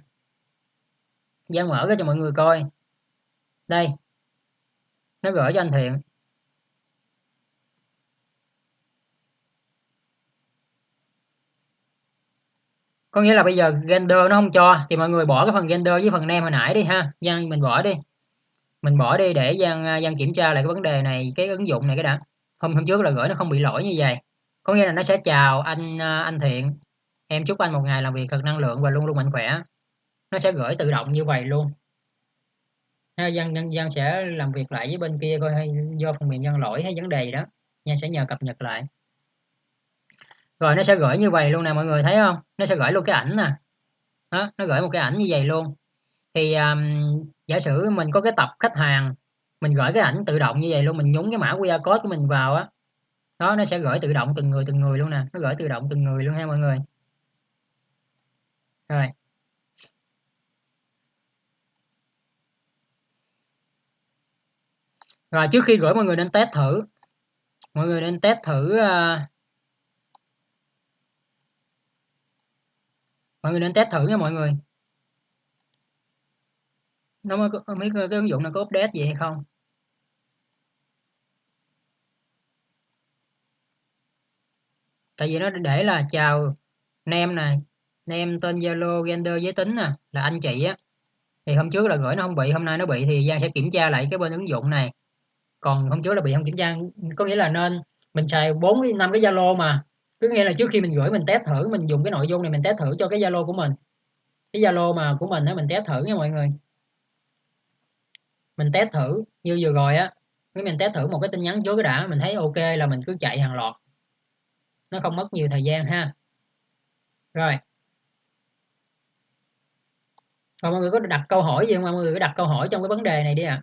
Giang mở cái cho mọi người coi. Đây. Nó gửi cho anh Thiện. Có nghĩa là bây giờ render nó không cho, thì mọi người bỏ cái phần render với phần name hồi nãy đi ha. Giang, mình bỏ đi. Mình bỏ đi để Giang Giang kiểm tra lại cái vấn đề này, cái ứng dụng này cái đã hôm hôm trước là gửi nó không bị lỗi như vậy. Có nghĩa là nó sẽ chào anh à, anh thiện. Em chúc anh một ngày làm việc thật năng lượng và luôn luôn mạnh khỏe. Nó sẽ gửi tự động như vậy luôn. Dân dân dân sẽ làm việc lại với bên kia coi hay do phần mềm dân lỗi hay vấn đề gì đó. Nhân sẽ nhờ cập nhật lại. Rồi nó sẽ gửi như vậy luôn nè mọi người thấy không? Nó sẽ gửi luôn cái ảnh nè. Đó, nó gửi một cái ảnh như vậy luôn. Thì um, giả sử mình có cái tập khách hàng mình gửi cái ảnh tự động như vậy luôn mình nhúng cái mã QR code của mình vào á đó nó sẽ gửi tự động từng người từng người luôn nè nó gửi tự động từng người luôn ha mọi người. Rồi. Rồi trước khi gửi mọi người nên test thử mọi người nên test thử uh, mọi người nên test thử nha mọi người. Nó mới có mấy cái, cái ứng dụng nó có update gì hay không? Tại vì nó để là, chào, nem này nem tên zalo, gender giới tính nè, là anh chị á. Thì hôm trước là gửi nó không bị, hôm nay nó bị thì giang sẽ kiểm tra lại cái bên ứng dụng này. Còn hôm trước là bị không kiểm tra, có nghĩa là nên mình xài bốn năm cái zalo mà. Cứ nghĩa là trước khi mình gửi mình test thử, mình dùng cái nội dung này mình test thử cho cái zalo của mình. Cái zalo mà của mình á, mình test thử nha mọi người. Mình test thử như vừa rồi á, cái mình test thử một cái tin nhắn trước cái đã, mình thấy ok là mình cứ chạy hàng loạt nó không mất nhiều thời gian ha. Rồi. Còn mọi người có đặt câu hỏi gì không? Mọi người có đặt câu hỏi trong cái vấn đề này đi ạ.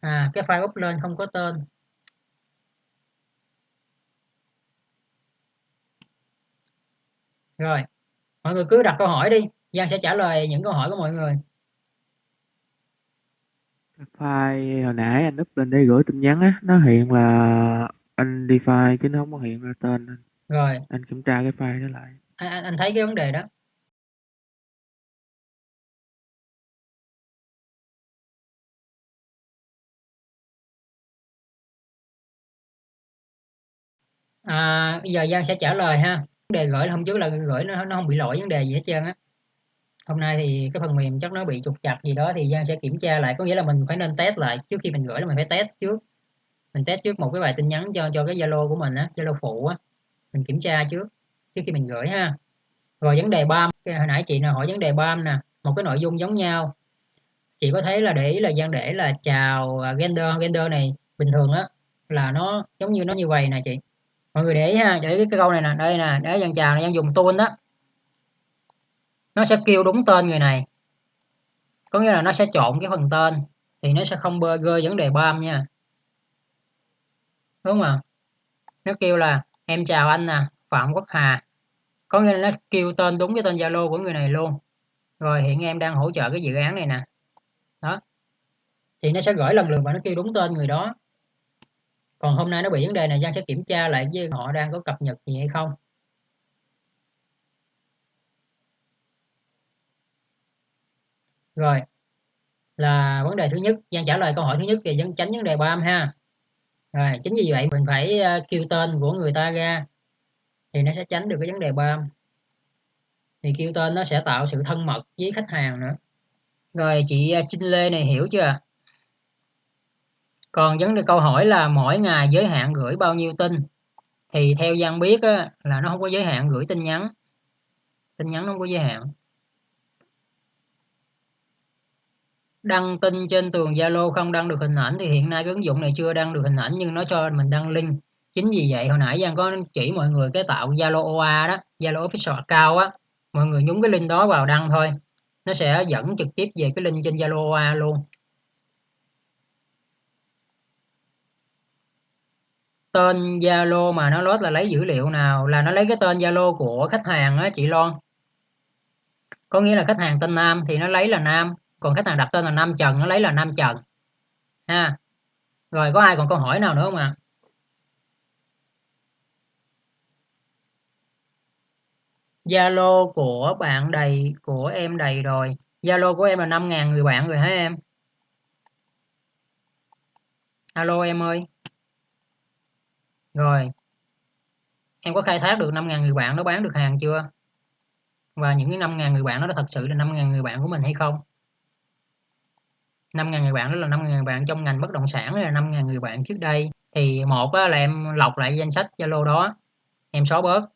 À. à cái file up lên không có tên. Rồi, mọi người cứ đặt câu hỏi đi, Giang sẽ trả lời những câu hỏi của mọi người file hồi nãy anh up lên để gửi tin nhắn á, nó hiện là anh đi file chứ nó không có hiện ra tên anh. Rồi. Anh kiểm tra cái file đó lại. Anh anh, anh thấy cái vấn đề đó. À, bây giờ Giang sẽ trả lời ha. Vấn đề gửi hôm trước là gửi nó nó không bị lỗi vấn đề gì hết trơn á. Hôm nay thì cái phần mềm chắc nó bị trục chặt gì đó thì Giang sẽ kiểm tra lại, có nghĩa là mình phải nên test lại trước khi mình gửi là mình phải test trước. Mình test trước một cái bài tin nhắn cho cho cái Zalo của mình á, Zalo phụ á. Mình kiểm tra trước trước khi mình gửi ha. Rồi vấn đề BAM, hồi nãy chị nào hỏi vấn đề BAM nè, một cái nội dung giống nhau. Chị có thấy là để ý là Giang để là chào à, gender, gender này bình thường á là nó giống như nó như vậy nè chị mọi người để ý ha để ý cái câu này nè đây nè để giang chào này Giang dùng tool đó nó sẽ kêu đúng tên người này. Có nghĩa là nó sẽ trộn cái phần tên, thì nó sẽ không bơ gơ vấn đề bam nha. Đúng không ạ? Nó kêu là, em chào anh nè, phạm quốc hà. Có nghĩa là nó kêu tên đúng cái tên zalo của người này luôn. Rồi hiện em đang hỗ trợ cái dự án này nè. Đó. Thì nó sẽ gửi lần lượt và nó kêu đúng tên người đó. Còn hôm nay nó bị vấn đề này, Giang sẽ kiểm tra lại với họ đang có cập nhật gì hay không. Rồi là vấn đề thứ nhất. Giang trả lời câu hỏi thứ nhất thì dân tránh vấn đề ba âm ha. Rồi chính vì vậy mình phải ờ, kêu tên của người ta ra thì nó sẽ tránh được cái vấn đề ba âm, thì kêu tên nó sẽ tạo sự thân mật với khách hàng nữa. Rồi chị ờ, Trinh Lê này hiểu chưa? Còn vấn đề câu hỏi là mỗi ngày giới hạn gửi bao nhiêu tin? Thì theo Giang biết á, là nó không có giới hạn gửi tin nhắn. Tin nhắn nó không có giới hạn. Đăng tin trên tường Zalo không đăng được hình ảnh thì hiện nay cái ứng dụng này chưa đăng được hình ảnh nhưng nó cho mình đăng link. Chính vì vậy hồi nãy Giang có chỉ mọi người cái tạo Zalo OA đó, Zalo Official Account á, mọi người nhúng cái link đó vào đăng thôi. Nó sẽ dẫn trực tiếp về cái link trên Zalo OA luôn. Tên Zalo mà nó lót là lấy dữ liệu nào? Là nó lấy cái tên Zalo của khách hàng á, chị Loan. Có nghĩa là khách hàng tên Nam thì nó lấy là Nam còn khách hàng đặt tên là Nam Trần, nó lấy là Nam Trần. Ha. Rồi, có ai còn câu hỏi nào nữa không ạ? À? Zalo của bạn đầy, của em đầy rồi. Zalo của em là 5.000 người bạn rồi hả em? Alo em ơi. Rồi. Em có khai thác được 5.000 người bạn nó bán được hàng chưa? Và những cái 5.000 người bạn đó thật sự là 5.000 người bạn của mình hay không? 5.000 người bạn đó là 5.000 người bạn trong ngành bất động sản là 5.000 người bạn trước đây. Thì một á, là em lọc lại danh sách Zalo đó em xóa bớt.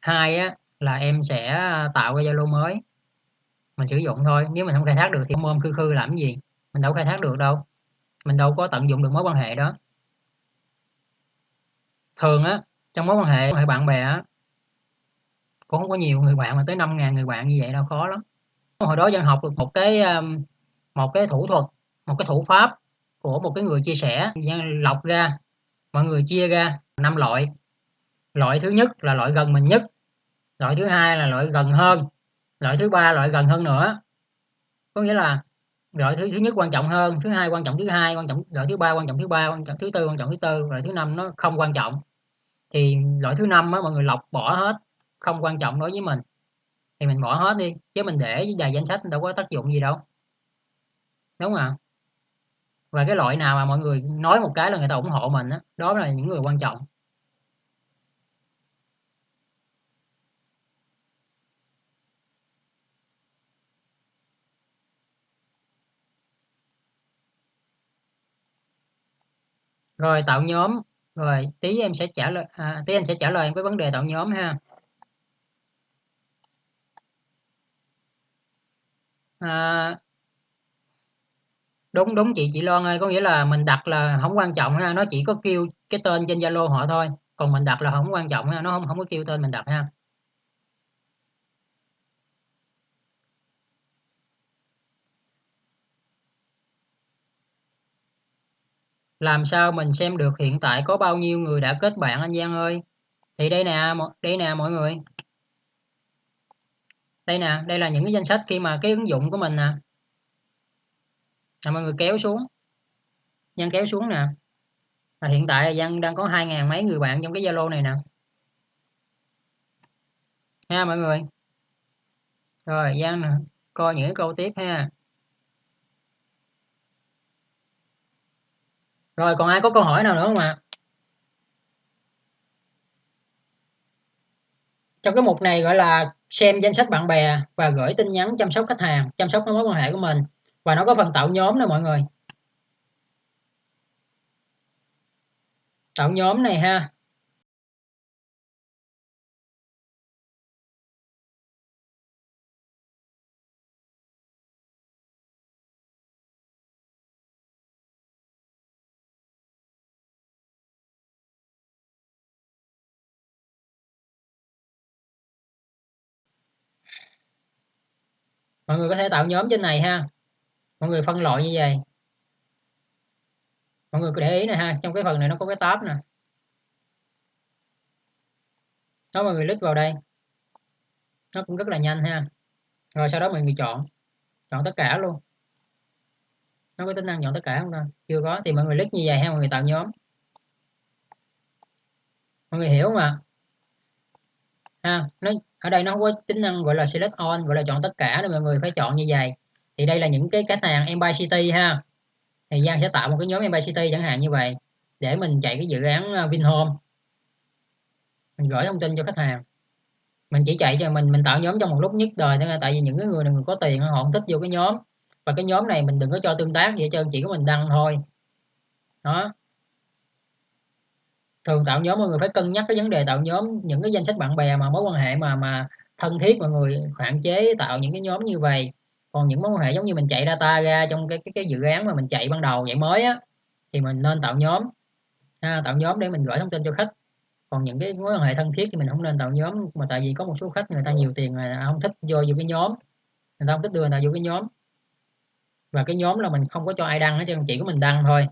Hai á, là em sẽ à, tạo cái Zalo mới. Mình sử dụng thôi nếu mình không khai thác được thì ôm khư khư làm gì? Mình đâu khai thác được đâu. Mình đâu có tận dụng được mối quan hệ đó. Thường á trong mối quan hệ quan hệ bạn bè á cũng không có nhiều người bạn mà tới 5.000 người bạn như vậy đâu khó lắm. Hồi đó dân học được một cái một cái thủ thuật một cái thủ pháp của một cái người chia sẻ. Lọc ra, mọi người chia ra năm loại. Loại thứ nhất là loại gần mình nhất, loại thứ hai là loại gần hơn, loại thứ ba loại gần hơn nữa. Có nghĩa là loại thứ thứ nhất quan trọng hơn, thứ hai quan trọng, thứ hai quan trọng, loại thứ ba quan trọng, thứ ba quan trọng, thứ tư quan trọng, thứ tư, loại thứ năm nó không quan trọng. Thì loại thứ năm á, mọi người lọc bỏ hết, không quan trọng đối với mình, thì mình bỏ hết đi, chứ mình để dài danh sách đâu có tác dụng gì đâu. Đúng không ạ? Và cái loại nào mà mọi người nói một cái là người ta ủng hộ mình đó, đó là những người quan trọng. Rồi tạo nhóm rồi tí em sẽ trả lời à, tí anh sẽ trả lời em cái vấn đề tạo nhóm ha. À, đúng đúng chị chị Loan ơi, có nghĩa là mình đặt là không quan trọng ha, nó chỉ có kêu cái tên trên Zalo họ thôi, còn mình đặt là không quan trọng ha, nó không không có kêu tên mình đặt ha. Làm sao mình xem được hiện tại có bao nhiêu người đã kết bạn anh Giang ơi? Thì đây nè đây nè mọi người. Đây nè, đây là những cái danh sách khi mà cái ứng dụng của mình nè là mọi người kéo xuống. Nhân kéo xuống nè. Là hiện tại là dân đang có hai ngàn mấy người bạn trong cái Zalo này nè. Ha, mọi người. Rồi dân nè, coi những câu tiếp ha. Rồi, còn ai có câu hỏi nào nữa không ạ? Trong cái mục này gọi là xem danh sách bạn bè và gửi tin nhắn chăm sóc khách hàng, chăm sóc mối quan hệ của mình và nó có phần tạo nhóm nè mọi người. Tạo nhóm này ha. Mọi người có thể tạo nhóm trên này ha mọi người phân loại như vậy. Mọi người cứ để ý này ha, trong cái phần này nó có cái tab nè. Đó, mọi người click vào đây. Nó cũng rất là nhanh ha. Rồi sau đó mọi người chọn chọn tất cả luôn. Nó có tính năng chọn tất cả không ta? Chưa có, thì mọi người click như vậy ha, mọi người tạo nhóm. Mọi người hiểu không ạ? Ha, nó, ở đây nó có tính năng gọi là select all, gọi là chọn tất cả nên mọi người phải chọn như vậy thì đây là những cái khách hàng Empire City ha. Thì Giang sẽ tạo một cái nhóm Empire City chẳng hạn như vậy để mình chạy cái dự án ờ, Vinhome. Mình gửi thông tin cho khách hàng. Mình chỉ chạy cho mình mình tạo nhóm trong một lúc nhất đời thôi tại vì những cái người này người có tiền họ không thích vô cái nhóm. Và cái nhóm này mình đừng có cho tương tác gì hết trơn, chỉ có mình đăng thôi. Đó. Thường tạo nhóm mọi người phải cân nhắc cái vấn đề tạo nhóm, những cái danh sách bạn bè mà, mối quan hệ mà mà thân thiết mọi người hạn chế tạo những cái nhóm như vậy còn những mối quan hệ giống như mình chạy data ra trong cái cái, cái dự án mà mình chạy ban đầu vậy mới á thì mình nên tạo nhóm. Ha, tạo nhóm để mình gửi thông tin cho khách. Còn những cái mối quan hệ thân thiết thì mình không nên tạo nhóm mà tại vì có một số khách người ta nhiều tiền mà không thích vô vô cái nhóm. Người ta không thích đưa người ta vô cái nhóm. Và cái nhóm là mình không có cho ai đăng hết trơn chỉ có mình đăng thôi.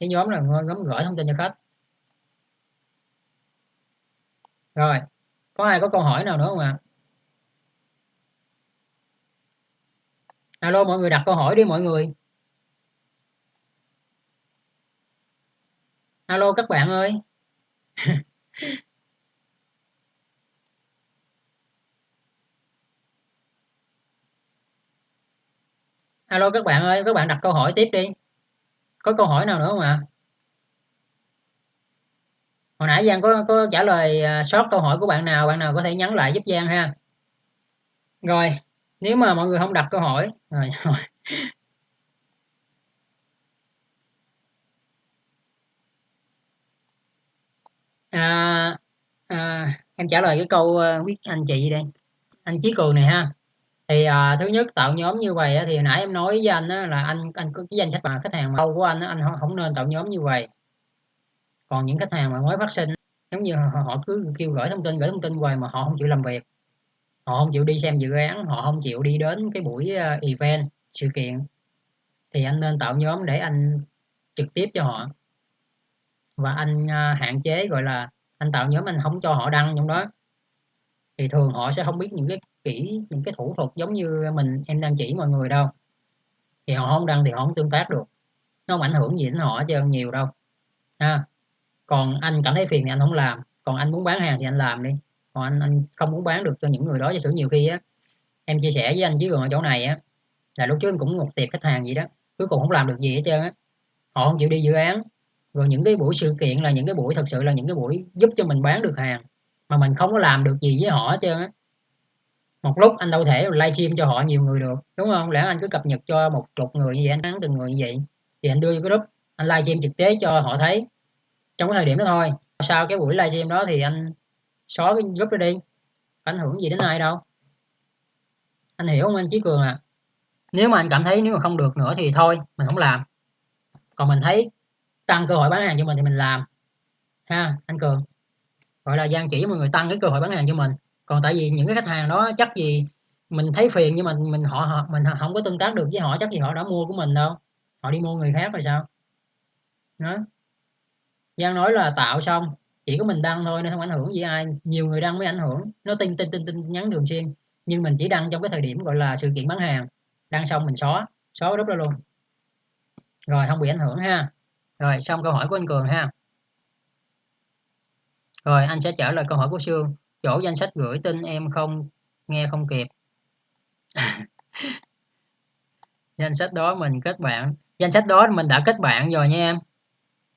Cái nhóm là nhóm gửi thông tin cho khách. Rồi có ai có câu hỏi nào nữa không ạ? à? Alo, mọi người đặt câu hỏi đi, mọi người. Alo, các bạn ơi. Alo, các bạn ơi, các bạn đặt câu hỏi tiếp đi. Có câu hỏi nào nữa không ạ? Hồi nãy Giang có có trả lời à, sót câu hỏi của bạn nào bạn nào có thể nhắn lại giúp Giang ha. Rồi nếu mà mọi người không đặt câu hỏi à, rồi. À, à, em trả lời cái câu ờ, quyết anh chị đây. Anh Chí Cường này ha. Thì à, thứ nhất tạo nhóm như vậy thì nãy em nói với anh á, là anh anh có cái danh sách mà khách hàng mà lâu của anh á, anh không nên tạo nhóm như vậy. Còn những khách hàng mà mới phát sinh giống như họ, họ cứ kêu gửi thông tin gửi thông tin hoài mà họ không chịu làm việc họ không chịu đi xem dự án, họ không chịu đi đến cái buổi ờ, event, sự kiện. Thì anh nên tạo nhóm để anh trực tiếp cho họ. Và anh ờ, hạn chế, gọi là, anh tạo nhóm anh không cho họ đăng trong đó. Thì thường họ sẽ không biết những cái kỹ, những cái thủ thuật giống như mình, em đang chỉ mọi người đâu. Thì họ không đăng thì họ không tương tác được. Nó không ảnh hưởng gì đến họ hết nhiều đâu. Ha. Còn anh cảm thấy phiền thì anh không làm, còn anh muốn bán hàng thì anh làm đi còn anh anh không muốn bán được cho những người đó, giả sử nhiều khi á, em chia sẻ với anh chứ còn ở chỗ này á, là lúc trước em cũng một tiệp khách hàng gì đó, cuối cùng không làm được gì hết trơn á. Họ không chịu đi dự án. Rồi những cái buổi sự kiện là những cái buổi, thật sự là những cái buổi giúp cho mình bán được hàng mà mình không có làm được gì với họ hết trơn á. Một lúc anh đâu thể livestream cho họ nhiều người được, đúng không? Lẽ anh cứ cập nhật cho một chục người như vậy, anh thắng từng người như vậy, thì anh đưa vô cái group, anh livestream trực tế cho họ thấy. Trong cái thời điểm đó thôi, sau cái buổi livestream đó thì anh xóa cái group đó đi ảnh hưởng gì đến ai đâu? Anh hiểu không anh Chí Cường à nếu mà anh cảm thấy nếu mà không được nữa thì thôi mình không làm. Còn mình thấy tăng cơ hội bán hàng cho mình thì mình làm. Ha anh Cường. Gọi là gian chỉ mọi người tăng cái cơ hội bán hàng cho mình. Còn tại vì những cái khách hàng đó chắc gì mình thấy phiền nhưng mà mình họ, họ mình không có tương tác được với họ chắc gì họ đã mua của mình đâu. Họ đi mua người khác rồi sao? Đó. Giang nói là tạo xong chỉ có mình đăng thôi nên không ảnh hưởng gì ai. Nhiều người đăng mới ảnh hưởng. Nó tin tin tin tin nhắn thường xuyên. Nhưng mình chỉ đăng trong cái thời điểm gọi là sự kiện bán hàng. Đăng xong mình xóa. Xóa group ra luôn. Rồi, không bị ảnh hưởng ha. Rồi, xong câu hỏi của anh cường ha. Rồi, anh sẽ trả lời câu hỏi của sương. Chỗ danh sách gửi tin em không, nghe không kịp. Danh sách đó mình kết bạn. Danh sách đó mình đã kết bạn rồi nha em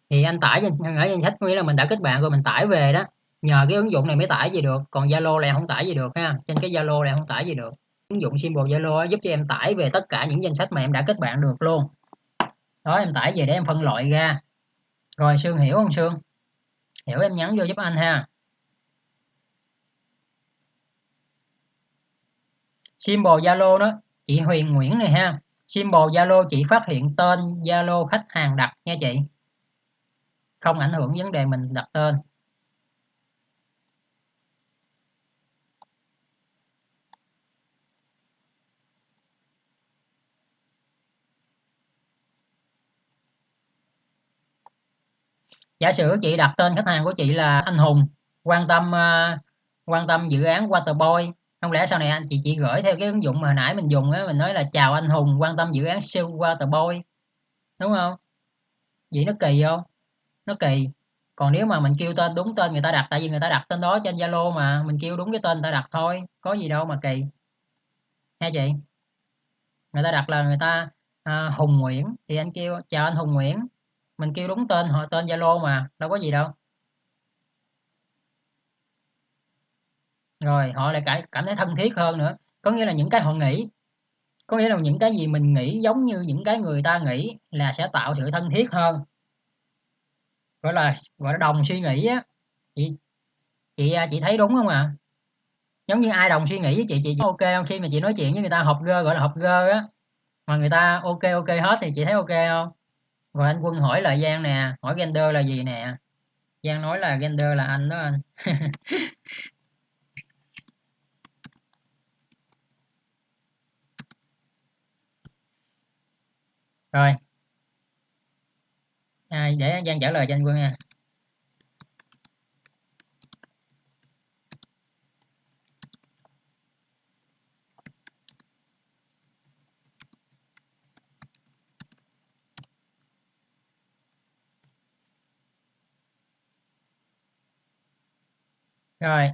thì anh tải ở danh sách có nghĩa là mình đã kết bạn rồi, mình tải về đó. Nhờ cái ứng dụng này mới tải gì được. Còn zalo này không tải gì được ha. Trên cái zalo này không tải gì được. Ứng dụng symbol zalo giúp cho em tải về tất cả những danh sách mà em đã kết bạn được luôn. Đó, em tải về để em phân loại ra. Rồi, sương hiểu không, sương? Hiểu em nhắn vô giúp anh ha. Symbol zalo đó, chị huyền nguyễn này ha. Symbol zalo, chị phát hiện tên zalo khách hàng đặt nha chị không ảnh hưởng vấn đề mình đặt tên. Giả sử chị đặt tên khách hàng của chị là anh Hùng quan tâm uh, quan tâm dự án Waterboy không lẽ sau này anh chị chị gửi theo cái ứng dụng mà hồi nãy mình dùng á mình nói là chào anh Hùng quan tâm dự án siêu Waterboy đúng không? Vậy nó kỳ không? Nó kỳ. Còn nếu mà mình kêu tên đúng tên người ta đặt tại vì người ta đặt tên đó trên Zalo mà mình kêu đúng cái tên người ta đặt thôi có gì đâu mà kỳ. Nghe chị. Người ta đặt là người ta à, Hùng Nguyễn. Thì anh kêu chào anh Hùng Nguyễn. Mình kêu đúng tên họ tên Zalo mà đâu có gì đâu. Rồi họ lại cảm cảm thấy thân thiết hơn nữa. Có nghĩa là những cái họ nghĩ có nghĩa là những cái gì mình nghĩ giống như những cái người ta nghĩ là sẽ tạo sự thân thiết hơn gọi là gọi là đồng suy nghĩ á. Chị chị à, chị thấy đúng không ạ? À? giống như ai đồng suy nghĩ với chị chị ok không? Khi mà chị nói chuyện với người ta học gơ, gọi là học gơ á, mà người ta ok ok hết thì chị thấy ok không? Rồi anh quân hỏi lại giang nè, hỏi gender là gì nè? Giang nói là gender là anh đó anh. Rồi à, để giang trả lời cho anh quân nha. Rồi.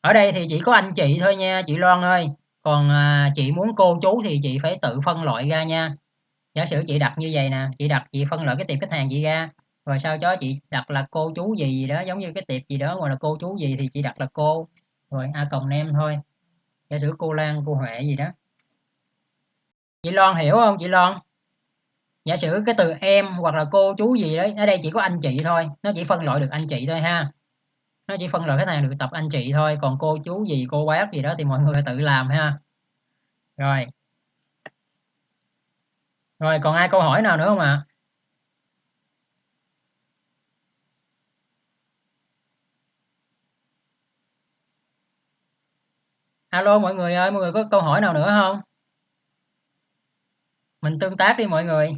Ở đây thì chỉ có anh chị thôi nha chị Loan ơi. Còn à, chị muốn cô chú thì chị phải tự phân loại ra nha giả sử chị đặt như vậy nè, chị đặt, chị phân loại cái tiệp khách hàng chị ra, rồi sau đó chị đặt là cô chú gì gì đó, giống như cái tiệp gì đó gọi là cô chú gì thì chị đặt là cô, rồi a cộng em thôi. Giả sử cô Lan, cô Huệ gì đó. Chị Loan hiểu không, chị Loan? Giả sử cái từ em hoặc là cô chú gì đấy, ở đây chỉ có anh chị thôi, nó chỉ phân loại được anh chị thôi ha. Nó chỉ phân loại khách hàng được tập anh chị thôi, còn cô chú gì, cô bác gì đó thì mọi người phải tự làm ha. Rồi rồi còn ai câu hỏi nào nữa không ạ à? alo mọi người ơi mọi người có câu hỏi nào nữa không mình tương tác đi mọi người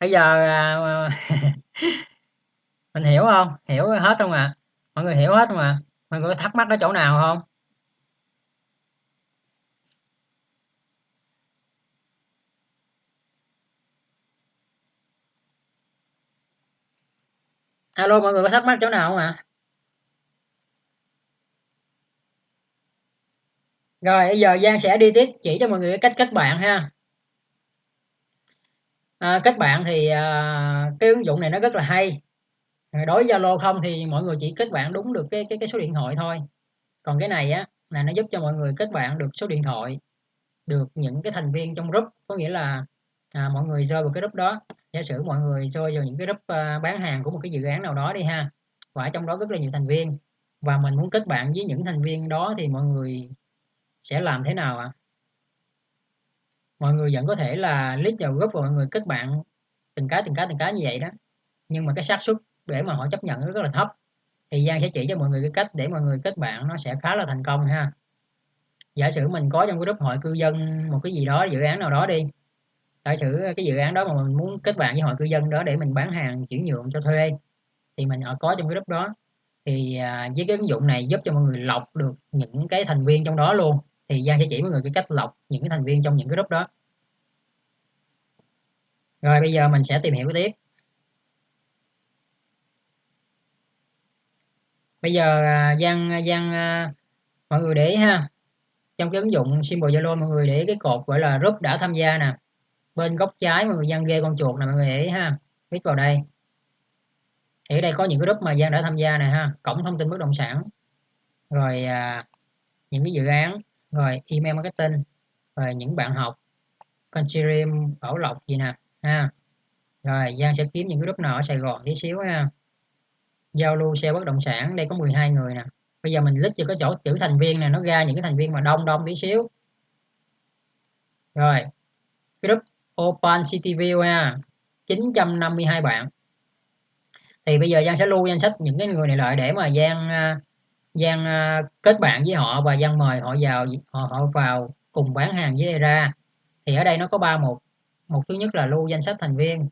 bây giờ à, mình hiểu không hiểu hết không ạ à? mọi người hiểu hết không ạ à? mọi người có thắc mắc ở chỗ nào không alo mọi người có thắc mắc chỗ nào không ạ? À? rồi bây giờ Giang sẽ đi tiếp chỉ cho mọi người cách kết bạn ha. À, kết bạn thì à, cái ứng dụng này nó rất là hay. Đối với Zalo không thì mọi người chỉ kết bạn đúng được cái cái cái số điện thoại thôi. Còn cái này á là nó giúp cho mọi người kết bạn được số điện thoại được những cái thành viên trong group. Có nghĩa là à, mọi người rơi vào cái group đó giả sử mọi người rơi vào những cái group ờ, bán hàng của một cái dự án nào đó đi ha, và ở trong đó rất là nhiều thành viên, và mình muốn kết bạn với những thành viên đó thì mọi người sẽ làm thế nào ạ? À? mọi người vẫn có thể là list vào group và mọi người kết bạn từng cái từng cái từng cái như vậy đó. Nhưng mà cái xác suất để mà họ chấp nhận nó rất là thấp. Thì Giang sẽ chỉ cho mọi người cái cách để mọi người kết bạn nó sẽ khá là thành công ha. Giả sử mình có trong cái group hội cư dân một cái gì đó, dự án nào đó đi giả sử cái dự án đó mà mình muốn kết bạn với hội cư dân đó để mình bán hàng chuyển nhượng cho thuê. Thì mình ở có trong cái group đó. Thì à, với cái ứng dụng này giúp cho mọi người lọc được những cái thành viên trong đó luôn. Thì Giang sẽ chỉ mọi người cái cách lọc những cái thành viên trong những cái group đó. Rồi bây giờ mình sẽ tìm hiểu tiếp. Bây giờ à, Giang Giang à, mọi người để ý ha. Trong cái ứng dụng symbol Zalo mọi người để cái cột gọi là group đã tham gia nè bên góc trái mọi người Giang ghê con chuột nè mọi người để ý ha click vào đây. Thì ở đây có những cái group mà Giang đã tham gia nè ha cổng thông tin bất động sản rồi à, những cái dự án rồi email marketing rồi những bạn học Conchirium Bảo Lộc gì nè ha. Rồi Giang sẽ kiếm những cái group nào ở Sài Gòn tí xíu ha. Giao lưu xe bất động sản đây có 12 người nè. Bây giờ mình lít cho cái chỗ chữ thành viên này nó ra những cái thành viên mà đông đông tí xíu. Rồi group Open City View ha. 952 bạn. Thì bây giờ Giang sẽ lưu danh sách những cái người này lại để mà Giang à, Giang à, kết bạn với họ và Giang mời họ vào, họ họ vào cùng bán hàng với ra thì ở đây nó có ba mục. Một thứ nhất là lưu danh sách thành viên.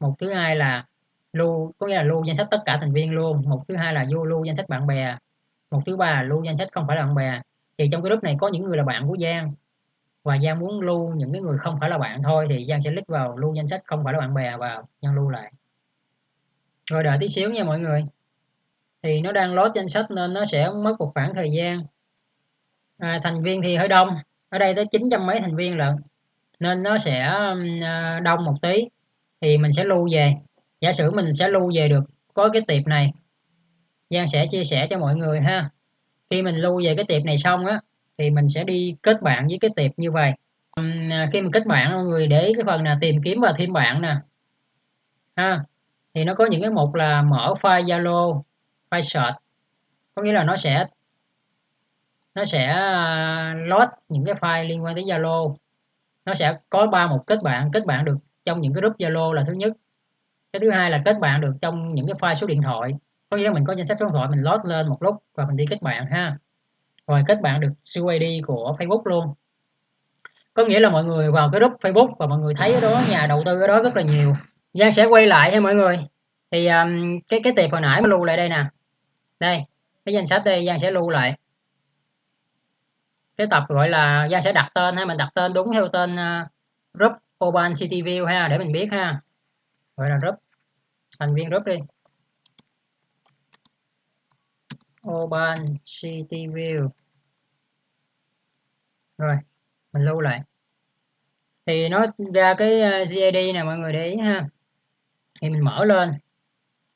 Một thứ hai là lưu, có nghĩa là lưu danh sách tất cả thành viên luôn. Một thứ hai là vô lưu danh sách bạn bè. Một thứ ba là lưu danh sách không phải là bạn bè. Thì trong cái group này có những người là bạn của Giang và Giang muốn lưu những cái người không phải là bạn thôi thì Giang sẽ click vào lưu danh sách không phải là bạn bè vào Giang lưu lại. Rồi đợi tí xíu nha mọi người. Thì nó đang load danh sách nên nó sẽ mất một khoảng thời gian. À, thành viên thì hơi đông. Ở đây tới 900 mấy thành viên lận. Nên nó sẽ à, đông một tí. Thì mình sẽ lưu về. Giả sử mình sẽ lưu về được có cái tiệp này Giang sẽ chia sẻ cho mọi người ha. Khi mình lưu về cái tiệp này xong á thì mình sẽ đi kết bạn với cái tiệp như vậy. À, khi mình kết bạn mọi người để cái phần là tìm kiếm và thêm bạn nè. Ha, thì nó có những cái mục là mở file Zalo, file search. Có nghĩa là nó sẽ nó sẽ à, load những cái file liên quan tới Zalo. Nó sẽ có ba mục kết bạn kết bạn được trong những cái group Zalo là thứ nhất. Cái thứ hai là kết bạn được trong những cái file số điện thoại. Có nghĩa là mình có danh sách số điện thoại, mình load lên một lúc và mình đi kết bạn ha rồi kết bạn được UID của Facebook luôn. Có nghĩa là mọi người vào cái group Facebook và mọi người thấy ở đó nhà đầu tư ở đó rất là nhiều. Giang sẽ quay lại nha mọi người. Thì um, cái cái tiệp hồi nãy mà lưu lại đây nè. Đây cái danh sách đây Giang sẽ lưu lại. Cái tập gọi là Giang sẽ đặt tên hay mình đặt tên đúng theo tên uh, group Urban City View ha để mình biết ha. Gọi là group thành viên group đi. Urban City View rồi, mình lưu lại. Thì nó ra cái ờ, GID này nè, mọi người để ý ha. Thì mình mở lên.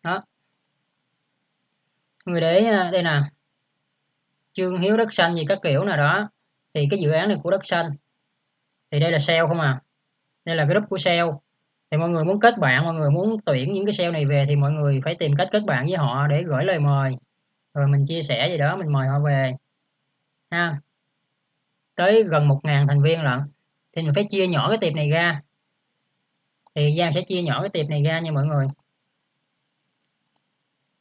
Đó. Người để ý đây nè. Chương Hiếu đất xanh gì các kiểu nào đó. Thì cái dự án này của đất xanh. Thì đây là sale không à? Đây là group của sale. Thì mọi người muốn kết bạn, mọi người muốn tuyển những cái sale này về thì mọi người phải tìm cách kết bạn với họ để gửi lời mời. Rồi mình chia sẻ gì đó, mình mời họ về. Ha tới gần 1.000 thành viên lận. Thì mình phải chia nhỏ cái tiệp này ra. Thì Giang sẽ chia nhỏ cái tiệp này ra nha mọi người.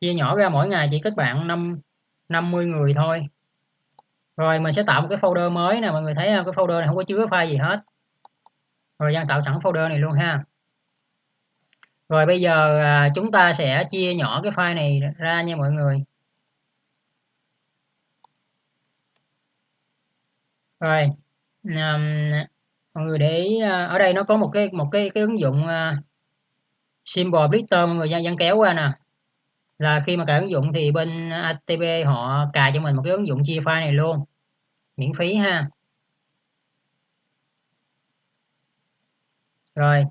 Chia nhỏ ra mỗi ngày chỉ kết bạn 5 50 người thôi. Rồi mình sẽ tạo một cái folder mới nè, mọi người thấy không? Cái folder này không có chứa file gì hết. Rồi Giang tạo sẵn folder này luôn ha. Rồi bây giờ à, chúng ta sẽ chia nhỏ cái file này ra nha mọi người. Rồi um, mọi người để ý, ờ, ở đây nó có một cái một cái cái ứng dụng uh, symbol blister mọi người dán kéo qua nè. Là khi mà cài ứng dụng thì bên ATP họ cài cho mình một cái ứng dụng chia file này luôn miễn phí ha. Rồi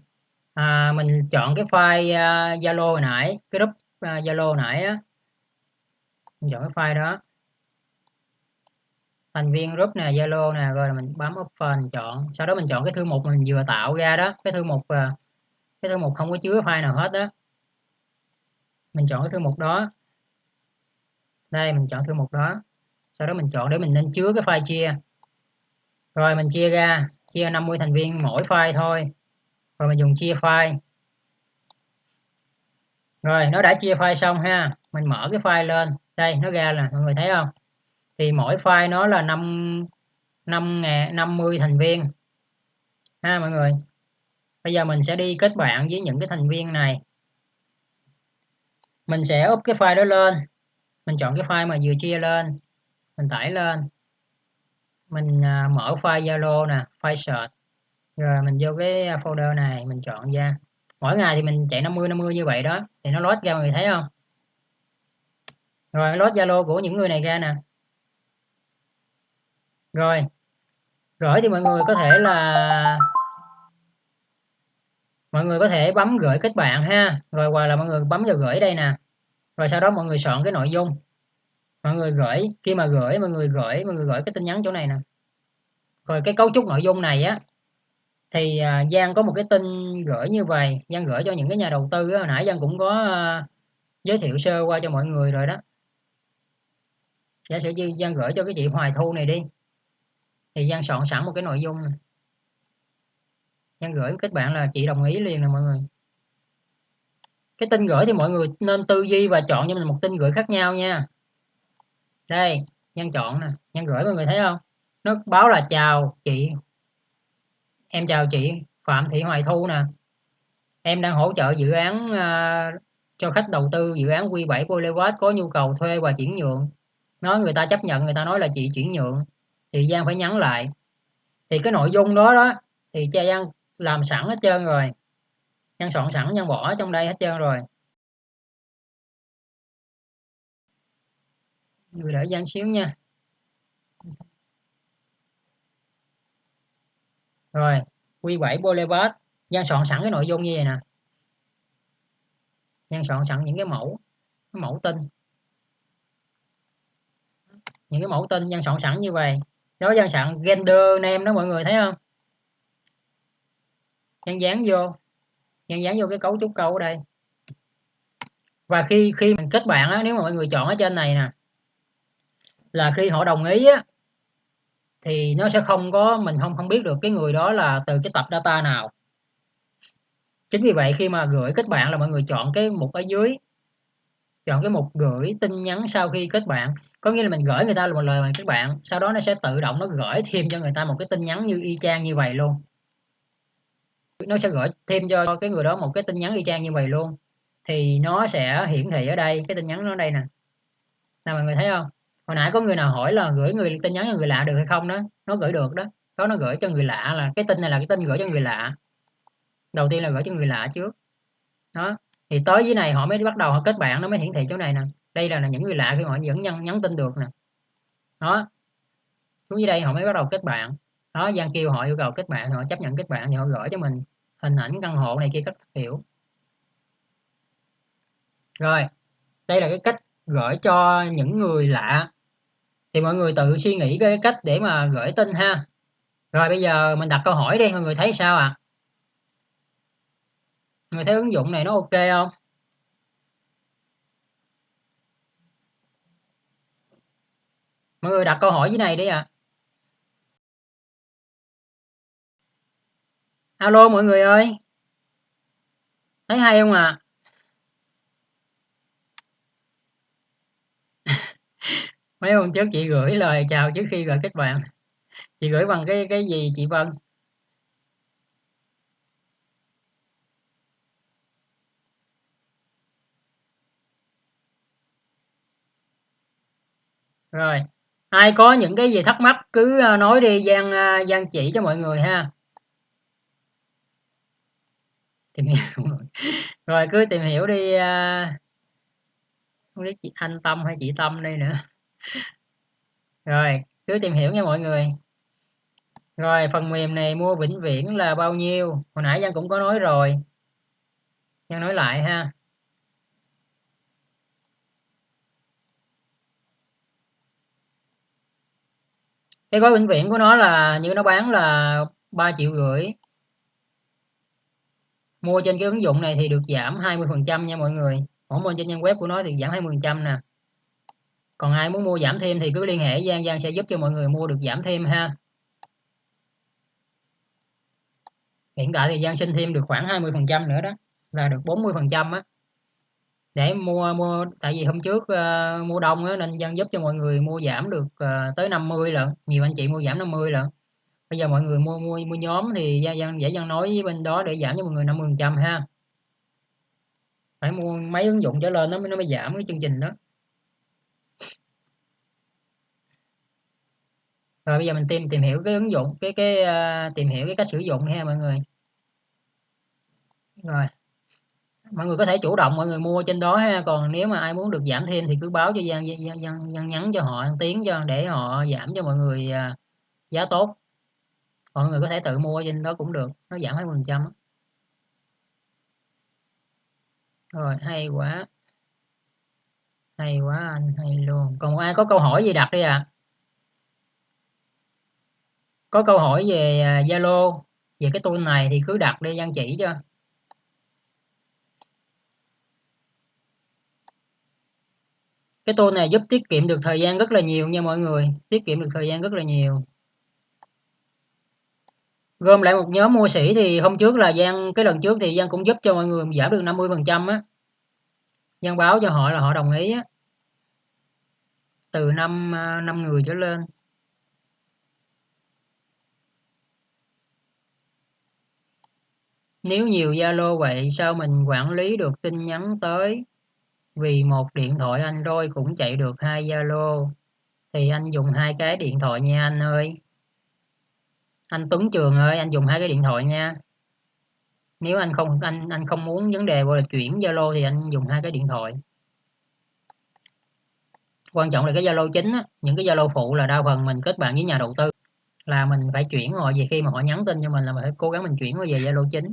à, mình chọn cái file ờ, Zalo hồi nãy cái group Zalo uh, nãy á. Mình chọn cái file đó thành viên group nè, Zalo nè, rồi mình bấm open chọn. Sau đó mình chọn cái thư mục mình vừa tạo ra đó, cái thư mục à, cái thư mục không có chứa file nào hết đó mình chọn cái thư mục đó. Đây, mình chọn thư mục đó. Sau đó mình chọn để mình nên chứa cái file chia. Rồi mình chia ra, chia 50 thành viên mỗi file thôi. Rồi mình dùng chia file. Rồi, nó đã chia file xong ha. Mình mở cái file lên. Đây, nó ra là mọi người thấy không? Thì mỗi file nó là 5 5 ngàn 50 thành viên. Ha, mọi người. Bây giờ mình sẽ đi kết bạn với những cái thành viên này. Mình sẽ up cái file đó lên. Mình chọn cái file mà vừa chia lên. Mình tải lên. Mình à, mở file Zalo nè, file search. Rồi mình vô cái folder này, mình chọn ra. Mỗi ngày thì mình chạy 50 50 như vậy đó. Thì nó load ra, mọi người thấy không? Rồi load Zalo của những người này ra nè rồi. Gửi thì mọi người có thể là mọi người có thể bấm gửi kết bạn ha. Rồi hoặc là mọi người bấm vào gửi đây nè. Rồi sau đó mọi người soạn cái nội dung. Mọi người gửi. Khi mà gửi mọi người gửi mọi người gửi cái tin nhắn chỗ này nè. Rồi cái cấu trúc nội dung này á thì à, Giang có một cái tin gửi như vậy. Giang gửi cho những cái nhà đầu tư á, hồi nãy Giang cũng có à, giới thiệu sơ qua cho mọi người rồi đó. Giả sử như Giang gửi cho cái chị Hoài Thu này đi thì Giang soạn sẵn một cái nội dung này. Giang gửi kết bạn là chị đồng ý liền nè mọi người. Cái tin gửi thì mọi người nên tư duy và chọn cho mình một tin gửi khác nhau nha. Đây Giang chọn nè. Giang gửi mọi người thấy không? Nó báo là chào chị. Em chào chị Phạm Thị Hoài Thu nè. Em đang hỗ trợ dự án uh, cho khách đầu tư dự án Q7 của Boulevard có nhu cầu thuê và chuyển nhượng. Nói người ta chấp nhận người ta nói là chị chuyển nhượng thì Giang phải nhắn lại. Thì cái nội dung đó đó, thì cha Giang làm sẵn hết trơn rồi. Giang soạn sẵn, Giang bỏ trong đây hết trơn rồi. Người đợi Giang xíu nha. Rồi Q7 Boulevard Giang soạn sẵn cái nội dung như vậy nè. Giang soạn sẵn những cái mẫu cái mẫu tin. Những cái mẫu tin Giang soạn sẵn như vậy nó dân sẵn gender name đó mọi người, thấy không? Nhân dán vô. Nhân dán vô cái cấu trúc câu ở đây. Và khi khi mình kết bạn á, nếu mà mọi người chọn ở trên này nè, là khi họ đồng ý á, thì nó sẽ không có, mình không không biết được cái người đó là từ cái tập data nào. Chính vì vậy khi mà gửi kết bạn là mọi người chọn cái mục ở dưới, chọn cái mục gửi tin nhắn sau khi kết bạn có nghĩa là mình gửi người ta một lời bằng các bạn, sau đó nó sẽ tự động nó gửi thêm cho người ta một cái tin nhắn như y chang như vậy luôn. Nó sẽ gửi thêm cho cái người đó một cái tin nhắn y chang như vậy luôn. Thì nó sẽ hiển thị ở đây, cái tin nhắn nó ở đây nè. Nào mọi người thấy không? Hồi nãy có người nào hỏi là gửi người tin nhắn cho người lạ được hay không đó? Nó gửi được đó. Đó nó gửi cho người lạ là cái tin này là cái tin gửi cho người lạ. Đầu tiên là gửi cho người lạ trước. Đó. Thì tới dưới này họ mới bắt đầu họ kết bạn, nó mới hiển thị chỗ này nè đây là, là những người lạ khi họ vẫn nhắn, nhắn tin được nè. Đó. Xuống dưới đây họ mới bắt đầu kết bạn. Đó Giang kêu họ yêu cầu kết bạn họ chấp nhận kết bạn thì họ gửi cho mình hình ảnh căn hộ này kia các kiểu. Rồi đây là cái cách gửi cho những người lạ. Thì mọi người tự suy nghĩ cái cách để mà gửi tin ha. Rồi bây giờ mình đặt câu hỏi đi mọi người thấy sao ạ? À? mọi người thấy ứng dụng này nó ok không? Mọi người đặt câu hỏi dưới này đi ạ à. alo, mọi người ơi thấy hay không ạ à? mấy hôm trước chị gửi lời chào trước khi gửi kết bạn chị gửi bằng cái cái gì chị Vân rồi ai có những cái gì thắc mắc cứ ờ, nói đi, Giang ờ, Giang chỉ cho mọi người ha. Tìm hiểu rồi. Cứ tìm hiểu đi ờ, không biết chị Thanh Tâm hay chị Tâm đây nữa. Rồi, cứ tìm hiểu nha mọi người. Rồi, phần mềm này mua vĩnh viễn là bao nhiêu? Hồi nãy Giang cũng có nói rồi. Giang nói lại ha. Cái gói vĩnh viễn của nó là như nó bán là 3 triệu rưỡi. Mua trên cái ứng dụng này thì được giảm 20 phần trăm nha mọi người. Mỗi mua trên trang web của nó thì giảm 20 phần trăm nè. Còn ai muốn mua giảm thêm thì cứ liên hệ Giang Giang sẽ giúp cho mọi người mua được giảm thêm ha. Hiện tại thì Giang xin thêm được khoảng 20 phần trăm nữa đó, là được 40 phần trăm á để mua mua tại vì hôm trước uh, mua đông á nên dân giúp cho mọi người mua giảm được uh, tới 50 lận. Nhiều anh chị mua giảm 50 lận. Bây giờ mọi người mua mua mua nhóm thì dân dân dễ dân nói với bên đó để giảm cho mọi người 50 trăm ha. Phải mua mấy ứng dụng trở lên nó mới nó mới giảm cái chương trình đó. Rồi bây giờ mình tìm tìm hiểu cái ứng dụng cái cái uh, tìm hiểu cái cách sử dụng ha mọi người. Rồi mọi người có thể chủ động mọi người mua trên đó ha. Còn nếu mà ai muốn được giảm thêm thì cứ báo cho Giang Giang, Giang, Giang nhắn cho họ tiếng cho để họ giảm cho mọi người à, giá tốt. Mọi người có thể tự mua trên đó cũng được nó giảm hai phần trăm rồi hay quá. Hay quá anh hay luôn. Còn ai có câu hỏi gì đặt đi à có câu hỏi về à, Zalo về cái tool này thì cứ đặt đi Giang chỉ cho. Cái tool này giúp tiết kiệm được thời gian rất là nhiều nha mọi người. Tiết kiệm được thời gian rất là nhiều. Gom lại một nhóm mua sĩ thì hôm trước là Giang cái lần trước thì Giang cũng giúp cho mọi người giảm được 50 phần trăm á. Giang báo cho họ là họ đồng ý á. Từ năm à, năm người trở lên. Nếu nhiều Zalo vậy sao mình quản lý được tin nhắn tới? Vì một điện thoại Android cũng chạy được hai Zalo. Thì anh dùng hai cái điện thoại nha anh ơi. Anh Tuấn Trường ơi anh dùng hai cái điện thoại nha. Nếu anh không anh anh không muốn vấn đề gọi là chuyển Zalo thì anh dùng hai cái điện thoại. Quan trọng là cái Zalo chính á, những cái Zalo phụ là đa phần mình kết bạn với nhà đầu tư. Là mình phải chuyển họ về khi mà họ nhắn tin cho mình là mình phải cố gắng mình chuyển họ về Zalo chính.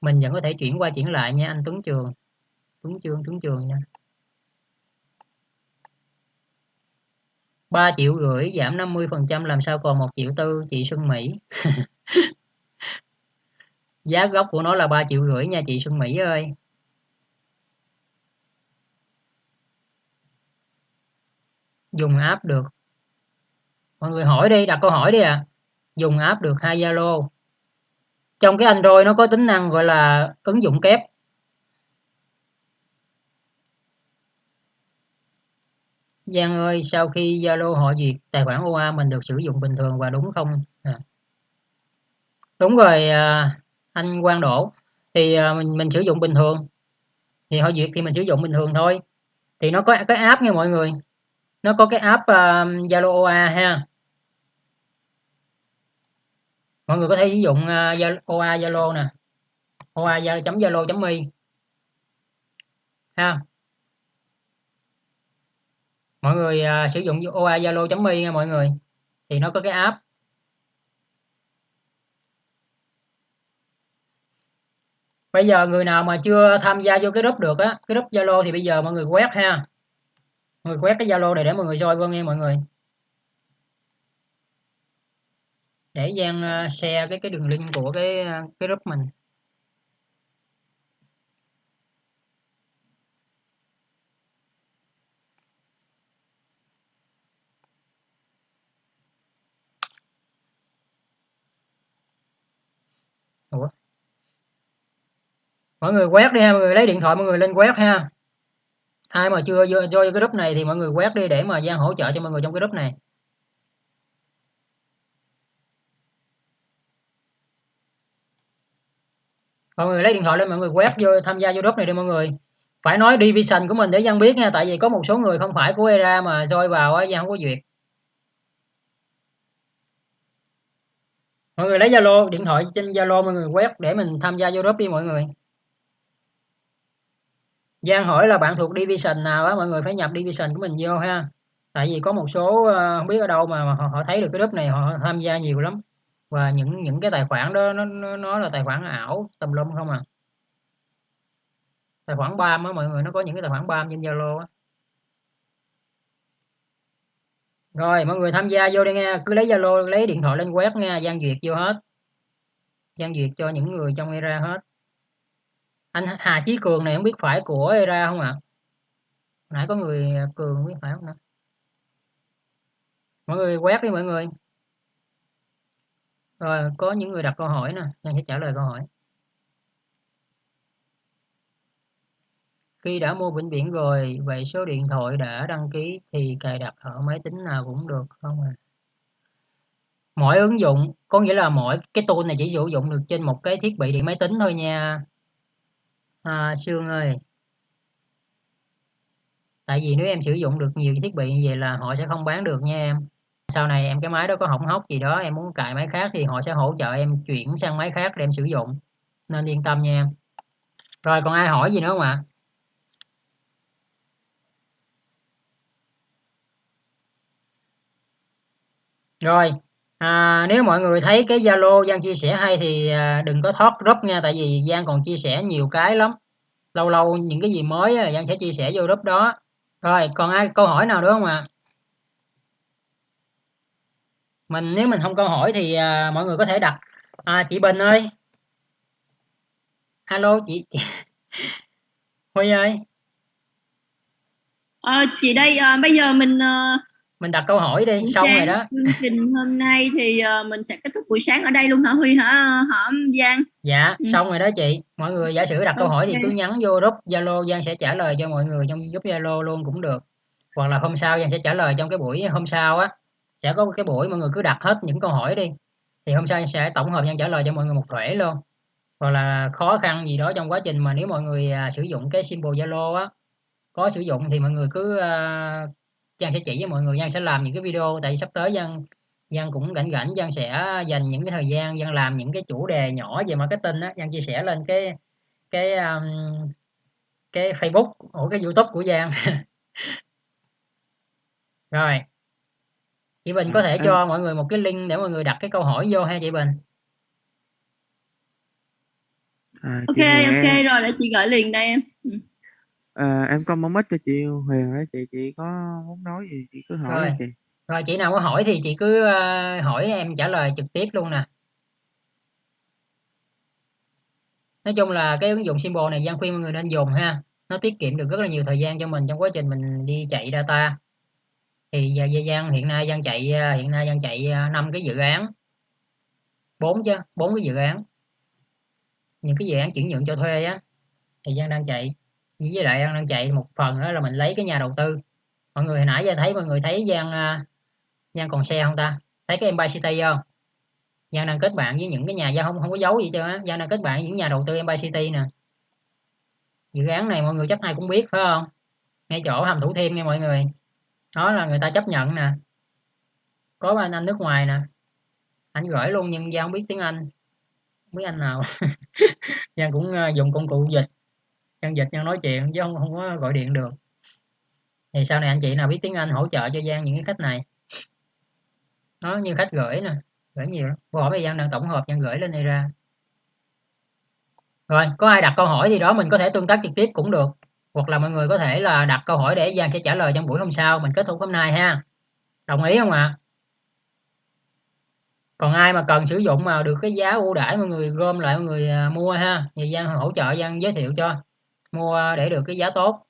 Mình vẫn có thể chuyển qua chuyển lại nha anh Tuấn Trường. Tuấn Trường Tuấn Trường nha. 3 triệu rưỡi giảm 50% làm sao còn 1 triệu tư, chị Xuân Mỹ. Giá gốc của nó là 3 triệu rưỡi nha chị Xuân Mỹ ơi. Dùng app được. Mọi người hỏi đi, đặt câu hỏi đi à dùng app được hai Zalo trong cái Android nó có tính năng gọi là ứng dụng kép. Giang ơi sau khi Zalo họ duyệt tài khoản OA mình được sử dụng bình thường và đúng không? À. đúng rồi à, anh Quang Đỗ. Thì à, mình mình sử dụng bình thường. Thì họ duyệt thì mình sử dụng bình thường thôi. Thì nó có cái app nha mọi người. Nó có cái app à, Zalo uh, OA ha mọi người có thể sử dụng uh, OA Zalo nè. OA chấm Zalo chấm mi ha. Mọi người uh, sử dụng OA Zalo chấm mi nha mọi người. Thì nó có cái app. Bây giờ người nào mà chưa tham gia vô cái group được á cái group Zalo thì bây giờ mọi người quét ha. Mọi người quét cái Zalo này để mọi người soi vô nghe mọi người. Để Giang ờ, share cái cái đường link của cái ờ, cái group mình. Ủa? mọi người quét đi ha mọi người lấy điện thoại mọi người lên quét ha. Ai mà chưa vô, vô cái group này thì mọi người quét đi để mà Giang hỗ trợ cho mọi người trong cái group này. Mọi người lấy điện thoại lên mọi người quét vô tham gia vô group này đi mọi người. Phải nói division của mình để dân biết nha tại vì có một số người không phải của ERA mà rơi vào á dân không có duyệt. Mọi người lấy Zalo điện thoại trên Zalo mọi người quét để mình tham gia vô group đi mọi người. Giang hỏi là bạn thuộc division nào á mọi người phải nhập division của mình vô ha. Tại vì có một số ờ, không biết ở đâu mà họ, họ thấy được cái group này họ tham gia nhiều lắm và những những cái tài khoản đó nó nó, nó là tài khoản ảo tùm lum không à? Tài khoản bam á mọi người nó có những cái tài khoản bam trên Zalo á. Rồi mọi người tham gia vô đi nghe cứ lấy Zalo lấy điện thoại lên quét nghe gian duyệt vô hết. Gian duyệt cho những người trong era hết. Anh Hà Chí Cường này không biết phải của era không ạ? À? nãy có người Cường không biết phải không nữa mọi người quét đi mọi người rồi có những người đặt câu hỏi nè Giang sẽ trả lời câu hỏi. Khi đã mua vĩnh viễn rồi, vậy số điện thoại đã đăng ký thì cài đặt ở máy tính nào cũng được không à? mỗi ứng dụng có nghĩa là mỗi cái tool này chỉ sử dụng được trên một cái thiết bị điện máy tính thôi nha. À, Sương ơi. Tại vì nếu em sử dụng được nhiều thiết bị như vậy là họ sẽ không bán được nha em sau này em cái máy đó có hỏng hóc gì đó em muốn cài máy khác thì họ sẽ hỗ trợ em chuyển sang máy khác để em sử dụng. Nên yên tâm nha em. Rồi còn ai hỏi gì nữa không ạ? Rồi à, nếu mọi người thấy cái zalo giang chia sẻ hay thì à, đừng có thoát group nha tại vì giang còn chia sẻ nhiều cái lắm. Lâu lâu những cái gì mới giang sẽ chia sẻ vô group đó. Rồi còn ai câu hỏi nào nữa không ạ? à? Mình nếu mình không câu hỏi thì à, mọi người có thể đặt. À, chị Bình ơi. Alo chị, chị... Huy ơi. Ờ, chị đây à, bây giờ mình uh, mình đặt câu hỏi đi xong rồi đó. chương trình hôm nay thì uh, mình sẽ kết thúc buổi sáng ở đây luôn hả Huy hả? Hả Giang? Dạ ừ. xong rồi đó chị. Mọi người giả sử đặt okay. câu hỏi thì cứ nhắn vô group Zalo Giang sẽ trả lời cho mọi người trong group Zalo luôn cũng được. Hoặc là hôm sau Giang sẽ trả lời trong cái buổi hôm sau á sẽ có cái buổi mọi người cứ đặt hết những câu hỏi đi. Thì hôm sau sẽ tổng hợp nhân trả lời cho mọi người một thể luôn. Hoặc là khó khăn gì đó trong quá trình mà nếu mọi người à, sử dụng cái symbol Zalo á có sử dụng thì mọi người cứ à, Giang sẽ chỉ với mọi người Giang sẽ làm những cái video tại vì sắp tới Giang Giang cũng rảnh rảnh Giang sẽ dành những cái thời gian Giang làm những cái chủ đề nhỏ về marketing á. Giang chia sẻ lên cái cái um, cái Facebook của cái YouTube của Giang. Rồi chị Bình có thể à, cho mọi người một cái link để mọi người đặt cái câu hỏi vô ha chị Bình. À, ok ok em... rồi để chị gửi liền đây em. Ừ. à, em có mong ích cho chị Huyền đó chị chị có muốn nói gì chị cứ hỏi rồi. chị. Rồi chị nào có hỏi thì chị cứ uh, hỏi em trả lời trực tiếp luôn nè. Nói chung là cái ứng dụng symbol này Giang khuyên mọi người nên dùng ha. Nó tiết kiệm được rất là nhiều thời gian cho mình trong quá trình mình đi chạy data thì à, giờ Giang hiện nay Giang chạy à, hiện nay Giang chạy à, năm cái dự án. Bốn chứ, bốn cái dự án. Những cái dự án chuyển nhượng cho thuê á, thì Giang đang chạy. Với lại Giang đang chạy một phần đó là mình lấy cái nhà đầu tư. Mọi người hồi nãy giờ thấy, mọi người thấy Giang Giang còn xe không ta? Thấy cái Empire City không? Giang đang kết bạn với những cái nhà, Giang không không có giấu gì cho á. Giang đang kết bạn với những nhà đầu tư Empire City nè. Dự án này mọi người chắc ai cũng biết, phải không? Ngay chỗ hầm thủ thiêm nha mọi người đó là người ta chấp nhận nè. Có anh anh nước ngoài nè. Anh gửi luôn nhưng Giang không biết tiếng Anh. Không biết anh nào. Giang cũng ờ, dùng công cụ dịch. Giang dịch Giang nói chuyện chứ không, không có gọi điện được. Thì sau này anh chị nào biết tiếng Anh hỗ trợ cho Giang những cái khách này. Nó như khách gửi nè. Gửi nhiều lắm. Hỏi bây Giang đang tổng hợp Giang gửi lên đây ra. Rồi có ai đặt câu hỏi gì đó mình có thể tương tác trực tiếp cũng được hoặc là mọi người có thể là đặt câu hỏi để Giang sẽ trả lời trong buổi hôm sau. Mình kết thúc hôm nay ha. Đồng ý không ạ? À? còn ai mà cần sử dụng mà được cái giá ưu đãi mọi người gom lại mọi người à, mua ha? Thì Giang hỗ trợ Giang giới thiệu cho. Mua để được cái giá tốt.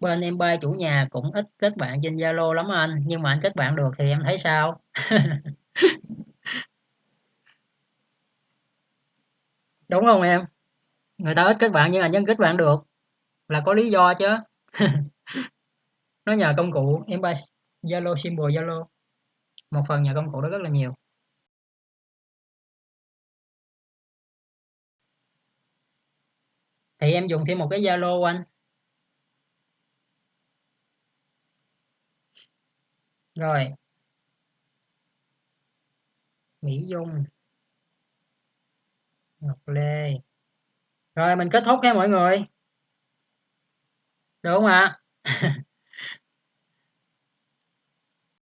Bên em bay chủ nhà cũng ít kết bạn trên Zalo lắm anh. Nhưng mà anh kết bạn được thì em thấy sao? Đúng không em? Người ta ít kết bạn nhưng anh vẫn kết bạn được. Là có lý do chứ. Nó nhờ công cụ em ba Zalo symbol Zalo một phần nhờ công cụ đó rất là nhiều. Thì em dùng thêm một cái Zalo anh rồi. Mỹ Dung. Ngọc Lê rồi mình kết thúc nha mọi người được không ạ à?